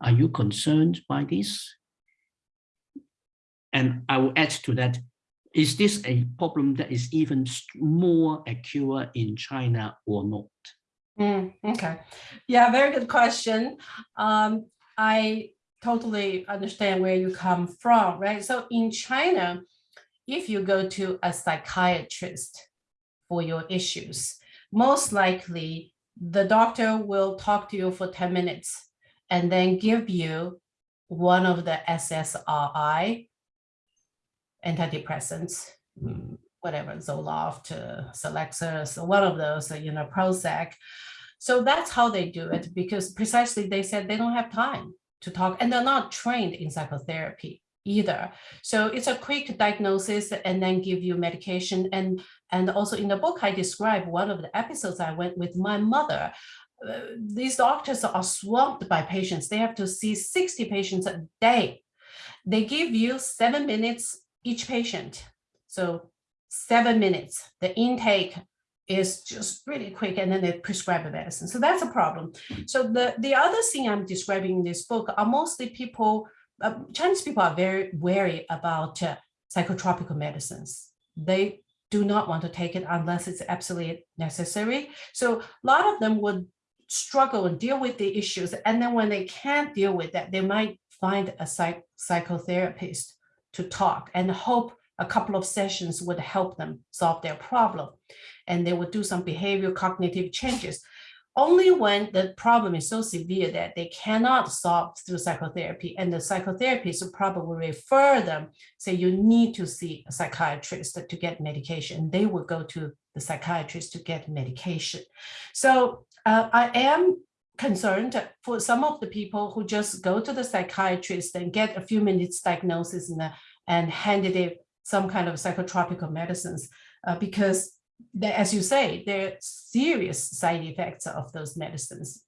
A: Are you concerned by this? And I will add to that, is this a problem that is even more acute in China or not?
B: Mm, okay. Yeah, very good question. Um, I totally understand where you come from, right? So in China, if you go to a psychiatrist for your issues, most likely the doctor will talk to you for 10 minutes and then give you one of the SSRI antidepressants, whatever, Zoloft, uh, Celexa, one of those, you know, Prozac. So that's how they do it because precisely they said they don't have time to talk and they're not trained in psychotherapy either. So it's a quick diagnosis and then give you medication. And, and also in the book, I describe one of the episodes I went with my mother. Uh, these doctors are swamped by patients. They have to see 60 patients a day. They give you seven minutes each patient. So seven minutes, the intake is just really quick and then they prescribe a medicine. So that's a problem. So the, the other thing I'm describing in this book are mostly people, uh, Chinese people are very wary about uh, psychotropical medicines. They do not want to take it unless it's absolutely necessary. So a lot of them would struggle and deal with the issues. And then when they can't deal with that, they might find a psych psychotherapist to talk and hope a couple of sessions would help them solve their problem. And they would do some behavior cognitive changes. Only when the problem is so severe that they cannot solve through psychotherapy and the psychotherapist will probably refer them, say you need to see a psychiatrist to get medication. They will go to the psychiatrist to get medication. So uh, I am concerned for some of the people who just go to the psychiatrist and get a few minutes diagnosis and, and handed it some kind of psychotropical medicines uh, because as you say, there are serious side effects of those medicines.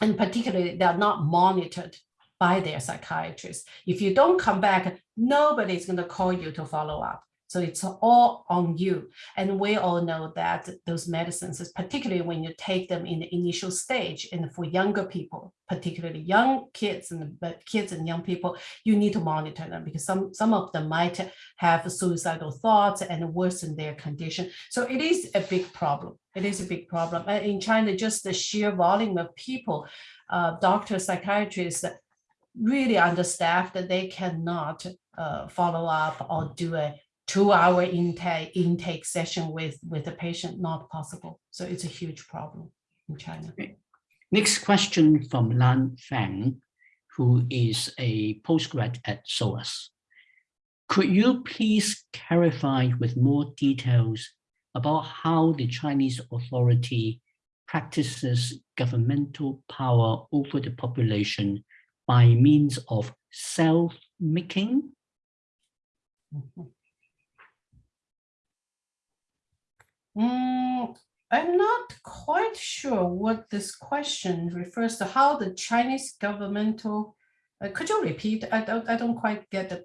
B: And particularly, they're not monitored by their psychiatrist. If you don't come back, nobody's going to call you to follow up. So it's all on you. And we all know that those medicines, particularly when you take them in the initial stage and for younger people, particularly young kids and kids and young people, you need to monitor them because some, some of them might have suicidal thoughts and worsen their condition. So it is a big problem. It is a big problem. In China, just the sheer volume of people, uh, doctors, psychiatrists, really understaffed that they cannot uh, follow up or do a two-hour intake intake session with with the patient not possible. So it's a huge problem in China.
A: Next question from Lan Fang, who is a postgrad at SOAS. Could you please clarify with more details about how the Chinese authority practices governmental power over the population by means of self-making?
B: Mm -hmm. Mm, I'm not quite sure what this question refers to, how the Chinese governmental, uh, could you repeat? I don't, I don't quite get the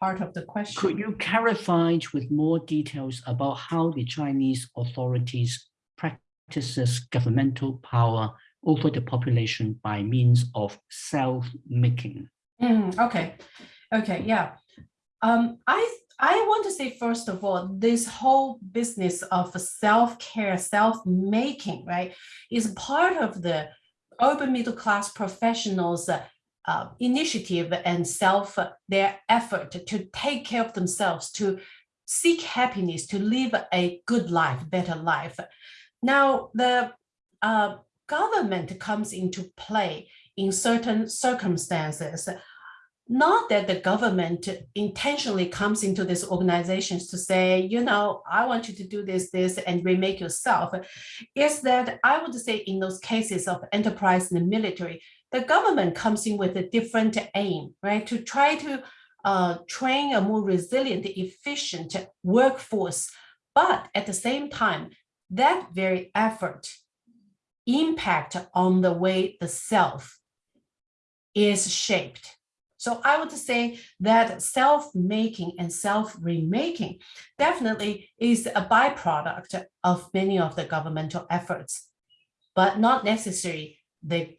B: part of the question.
A: Could you clarify with more details about how the Chinese authorities practices governmental power over the population by means of self-making?
B: Mm, okay, okay, yeah. Um, I I want to say, first of all, this whole business of self-care, self-making, right, is part of the urban middle class professionals uh, initiative and self, their effort to take care of themselves, to seek happiness, to live a good life, better life. Now, the uh, government comes into play in certain circumstances not that the government intentionally comes into these organizations to say, you know, I want you to do this, this, and remake yourself, is that I would say in those cases of enterprise and the military, the government comes in with a different aim, right, to try to uh, train a more resilient, efficient workforce. But at the same time, that very effort impact on the way the self is shaped so I would say that self-making and self-remaking definitely is a byproduct of many of the governmental efforts, but not necessarily the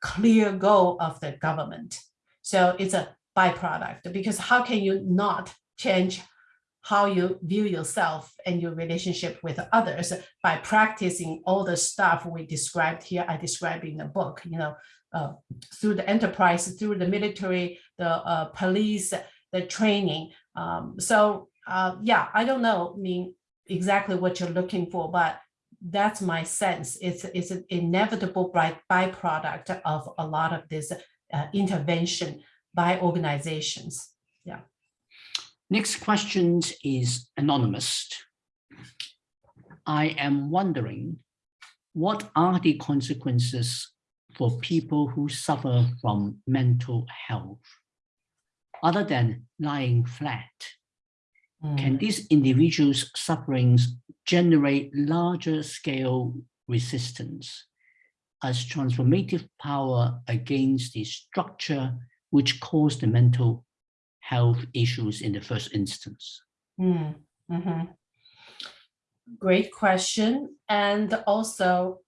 B: clear goal of the government. So it's a byproduct because how can you not change how you view yourself and your relationship with others by practicing all the stuff we described here, I described in the book, you know, through the enterprise, through the military, the uh, police, the training. Um, so uh, yeah, I don't know I mean exactly what you're looking for, but that's my sense. It's, it's an inevitable by, byproduct of a lot of this uh, intervention by organizations. Yeah.
A: Next question is anonymous. I am wondering, what are the consequences for people who suffer from mental health. Other than lying flat, mm. can these individuals' sufferings generate larger scale resistance as transformative power against the structure which caused the mental health issues in the first instance?
B: Mm. Mm -hmm. Great question. And also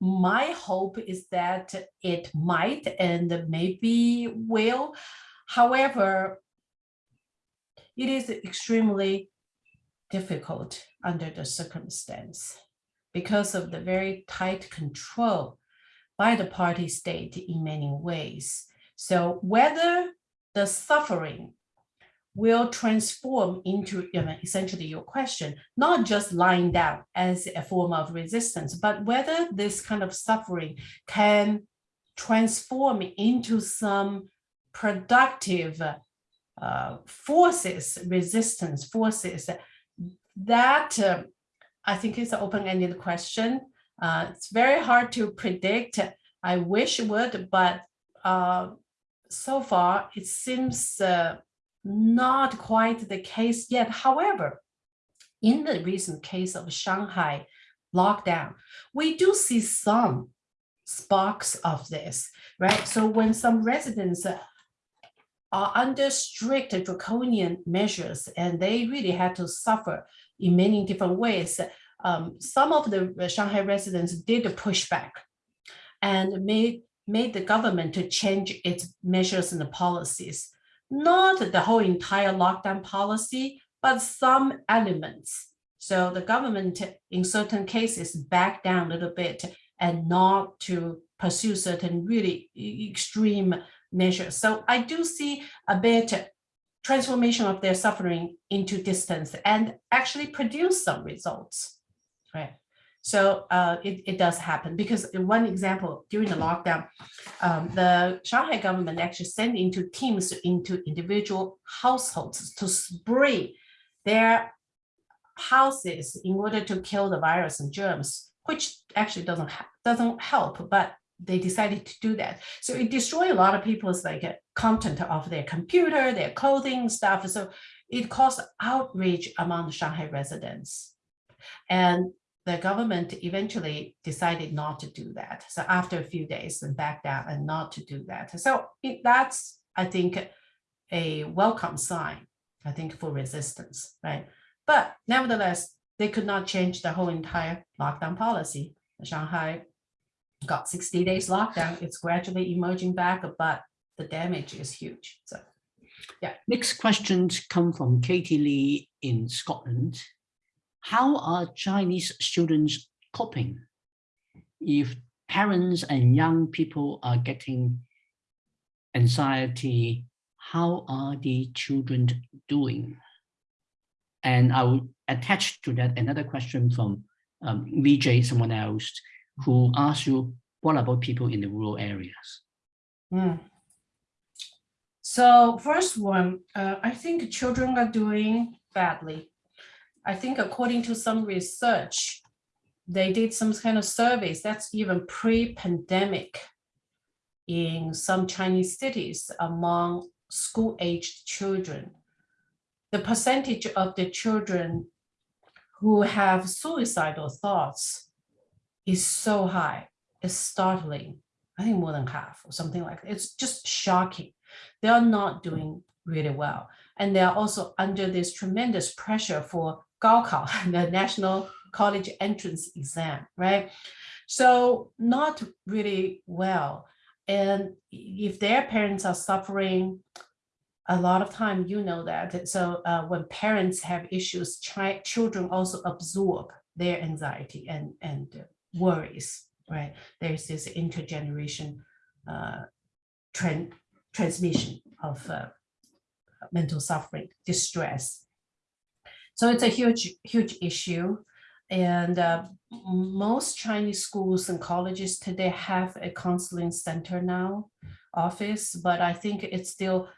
B: my hope is that it might and maybe will. However, it is extremely difficult under the circumstance because of the very tight control by the party state in many ways. So whether the suffering will transform into you know, essentially your question, not just lying down as a form of resistance, but whether this kind of suffering can transform into some productive uh, forces, resistance forces, that uh, I think is an open-ended question. Uh, it's very hard to predict. I wish it would, but uh, so far it seems uh, not quite the case yet. However, in the recent case of Shanghai lockdown, we do see some sparks of this, right? So when some residents are under strict draconian measures and they really had to suffer in many different ways, um, some of the Shanghai residents did push back and made, made the government to change its measures and policies. Not the whole entire lockdown policy, but some elements. So the government in certain cases backed down a little bit and not to pursue certain really extreme measures. So I do see a bit transformation of their suffering into distance and actually produce some results, right? So uh, it, it does happen because one example during the lockdown, um, the Shanghai government actually sent into teams into individual households to spray their houses in order to kill the virus and germs, which actually doesn't doesn't help, but they decided to do that. So it destroyed a lot of people's like uh, content of their computer, their clothing stuff. So it caused outrage among Shanghai residents. And the government eventually decided not to do that. So after a few days and back down and not to do that. So it, that's, I think, a welcome sign, I think, for resistance, right? But nevertheless, they could not change the whole entire lockdown policy. Shanghai got 60 days lockdown. It's gradually emerging back, but the damage is huge. So, yeah.
A: Next questions come from Katie Lee in Scotland. How are Chinese students coping if parents and young people are getting anxiety? How are the children doing? And I will attach to that another question from um, VJ, someone else who ask you, what about people in the rural areas?
B: Mm. So first one, uh, I think children are doing badly. I think according to some research, they did some kind of surveys that's even pre-pandemic in some Chinese cities among school-aged children. The percentage of the children who have suicidal thoughts is so high. It's startling. I think more than half or something like that. It's just shocking. They are not doing really well. And they are also under this tremendous pressure for Gaokao, the National College Entrance Exam, right? So not really well. And if their parents are suffering, a lot of time you know that. So uh, when parents have issues, children also absorb their anxiety and, and worries, right? There's this intergeneration uh, trend, transmission of uh, mental suffering, distress. So it's a huge, huge issue. And uh, most Chinese schools and colleges today have a counseling center now, office, but I think it's still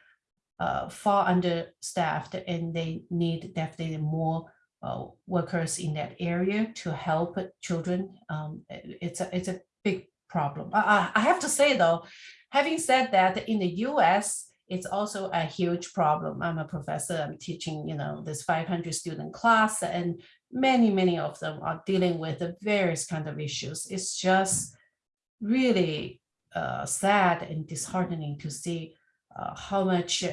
B: uh, far understaffed and they need definitely more uh, workers in that area to help children. Um, it's a it's a big problem. I, I have to say though, having said that, in the U.S. it's also a huge problem. I'm a professor. I'm teaching, you know, this 500 student class, and many many of them are dealing with the various kind of issues. It's just really uh, sad and disheartening to see uh, how much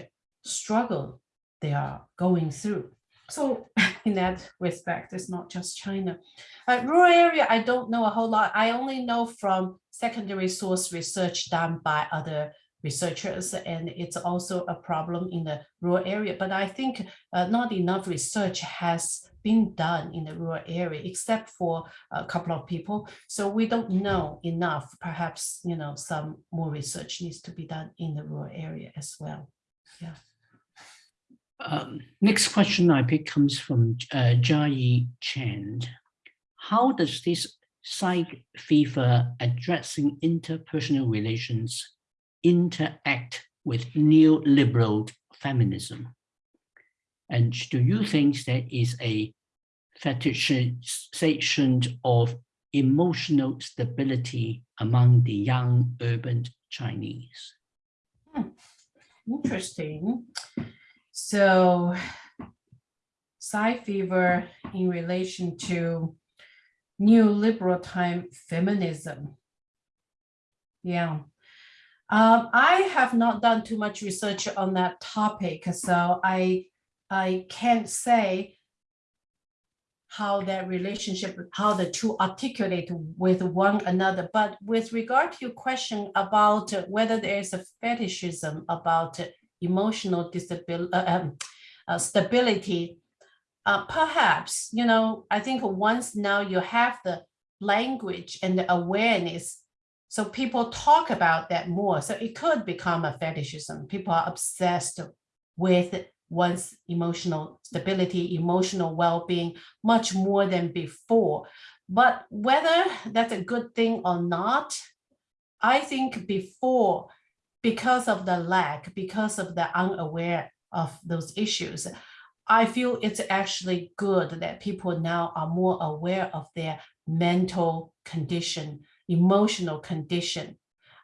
B: struggle they are going through. So in that respect, it's not just China. Uh, rural area, I don't know a whole lot. I only know from secondary source research done by other researchers, and it's also a problem in the rural area. But I think uh, not enough research has been done in the rural area, except for a couple of people. So we don't know enough. Perhaps, you know, some more research needs to be done in the rural area as well. Yeah.
A: Um, next question I pick comes from uh, Jai Chen. How does this psych fever addressing interpersonal relations interact with neoliberal feminism? And do you think there is a fetishization of emotional stability among the young urban Chinese?
B: Hmm. Interesting. So psy fever in relation to neoliberal time feminism. Yeah. Um, I have not done too much research on that topic, so I I can't say how that relationship, how the two articulate with one another. But with regard to your question about whether there is a fetishism about emotional disability, uh, um, uh, stability, uh, perhaps, you know, I think once now you have the language and the awareness, so people talk about that more. So it could become a fetishism. People are obsessed with one's emotional stability, emotional well-being, much more than before. But whether that's a good thing or not, I think before, because of the lack, because of the unaware of those issues, I feel it's actually good that people now are more aware of their mental condition, emotional condition,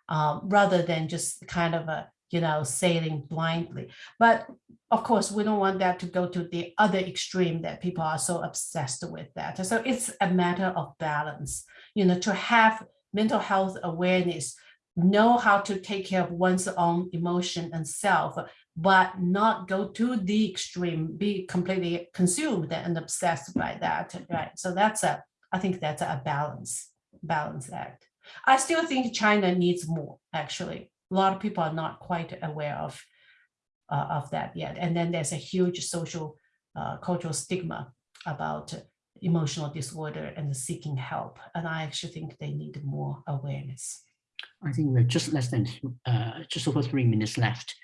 B: um, rather than just kind of a you know, sailing blindly. But of course, we don't want that to go to the other extreme that people are so obsessed with that. So it's a matter of balance, you know, to have mental health awareness, know how to take care of one's own emotion and self, but not go to the extreme, be completely consumed and obsessed by that, right? So that's a, I think that's a balance, balance act. I still think China needs more, actually a lot of people are not quite aware of uh, of that yet. And then there's a huge social uh, cultural stigma about emotional disorder and seeking help. And I actually think they need more awareness.
A: I think we're just less than uh, just over three minutes left.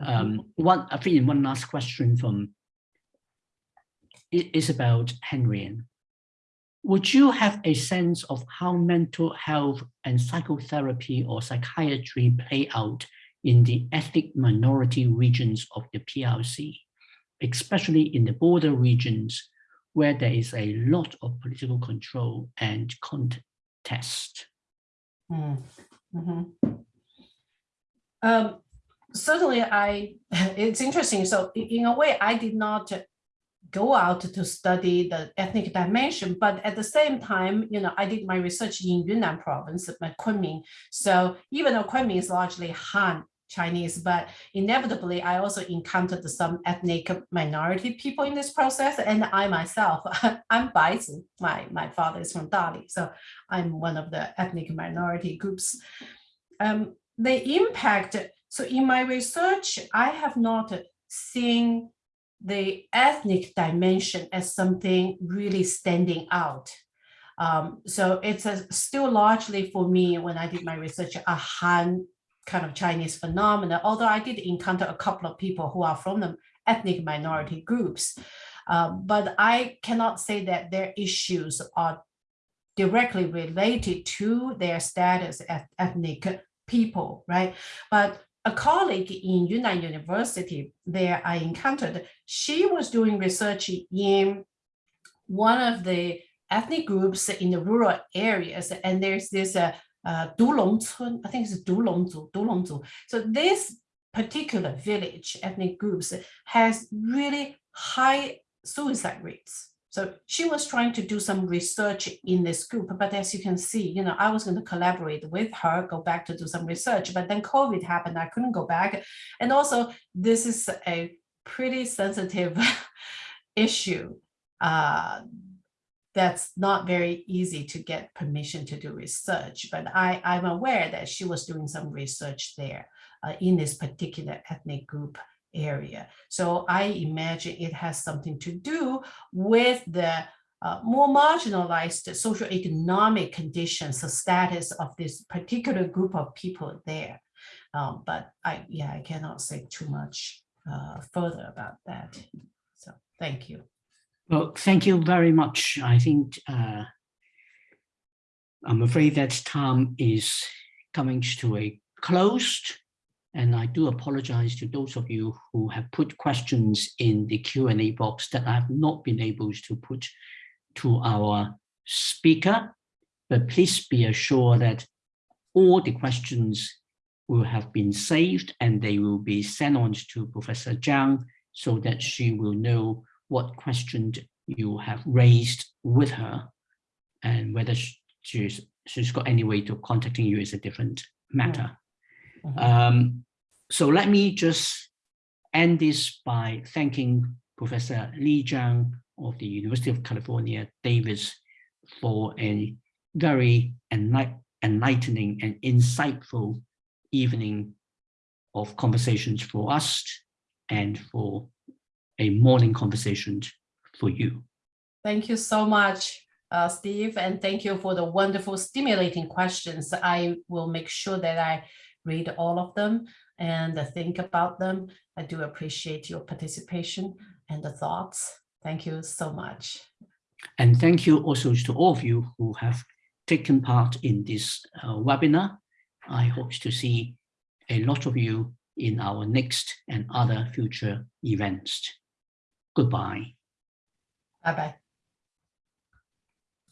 A: Um, one, I think one last question from is Isabel Henrian would you have a sense of how mental health and psychotherapy or psychiatry play out in the ethnic minority regions of the PRC, especially in the border regions where there is a lot of political control and contest?
B: Mm -hmm. um, certainly, I it's interesting. So in a way, I did not go out to study the ethnic dimension, but at the same time, you know, I did my research in Yunnan province, Kunming. So even though Kunming is largely Han Chinese, but inevitably I also encountered some ethnic minority people in this process. And I myself, I'm Baizu, my, my father is from Dali. So I'm one of the ethnic minority groups. Um, the impact, so in my research, I have not seen the ethnic dimension as something really standing out. Um, so it's a, still largely for me when I did my research, a Han kind of Chinese phenomena, although I did encounter a couple of people who are from the ethnic minority groups. Um, but I cannot say that their issues are directly related to their status as ethnic people, right? But a colleague in Yunnan University there I encountered, she was doing research in one of the ethnic groups in the rural areas. And there's this uh, uh, Dulong I think it's Dulongzu, Dulongzu. So this particular village ethnic groups has really high suicide rates. So she was trying to do some research in this group, but as you can see, you know, I was going to collaborate with her, go back to do some research, but then COVID happened, I couldn't go back. And also this is a pretty sensitive issue uh, that's not very easy to get permission to do research, but I, I'm aware that she was doing some research there uh, in this particular ethnic group area. So I imagine it has something to do with the uh, more marginalized socioeconomic conditions, the status of this particular group of people there. Um, but I, yeah, I cannot say too much uh, further about that. So thank you.
A: Well, thank you very much. I think uh, I'm afraid that time is coming to a close. And I do apologize to those of you who have put questions in the Q&A box that I have not been able to put to our speaker. but please be assured that all the questions will have been saved and they will be sent on to Professor Zhang so that she will know what question you have raised with her and whether she's, she's got any way to contacting you is a different matter. Mm.
B: Mhm.
A: Um, so let me just end this by thanking Professor Li Zhang of the University of California, Davis, for a very enlight- enlightening and insightful evening of conversations for us and for a morning conversation for you.
B: Thank you so much, uh, Steve, and thank you for the wonderful stimulating questions. I will make sure that I read all of them and think about them. I do appreciate your participation and the thoughts. Thank you so much.
A: And thank you also to all of you who have taken part in this uh, webinar. I hope to see a lot of you in our next and other future events. Goodbye.
B: Bye-bye.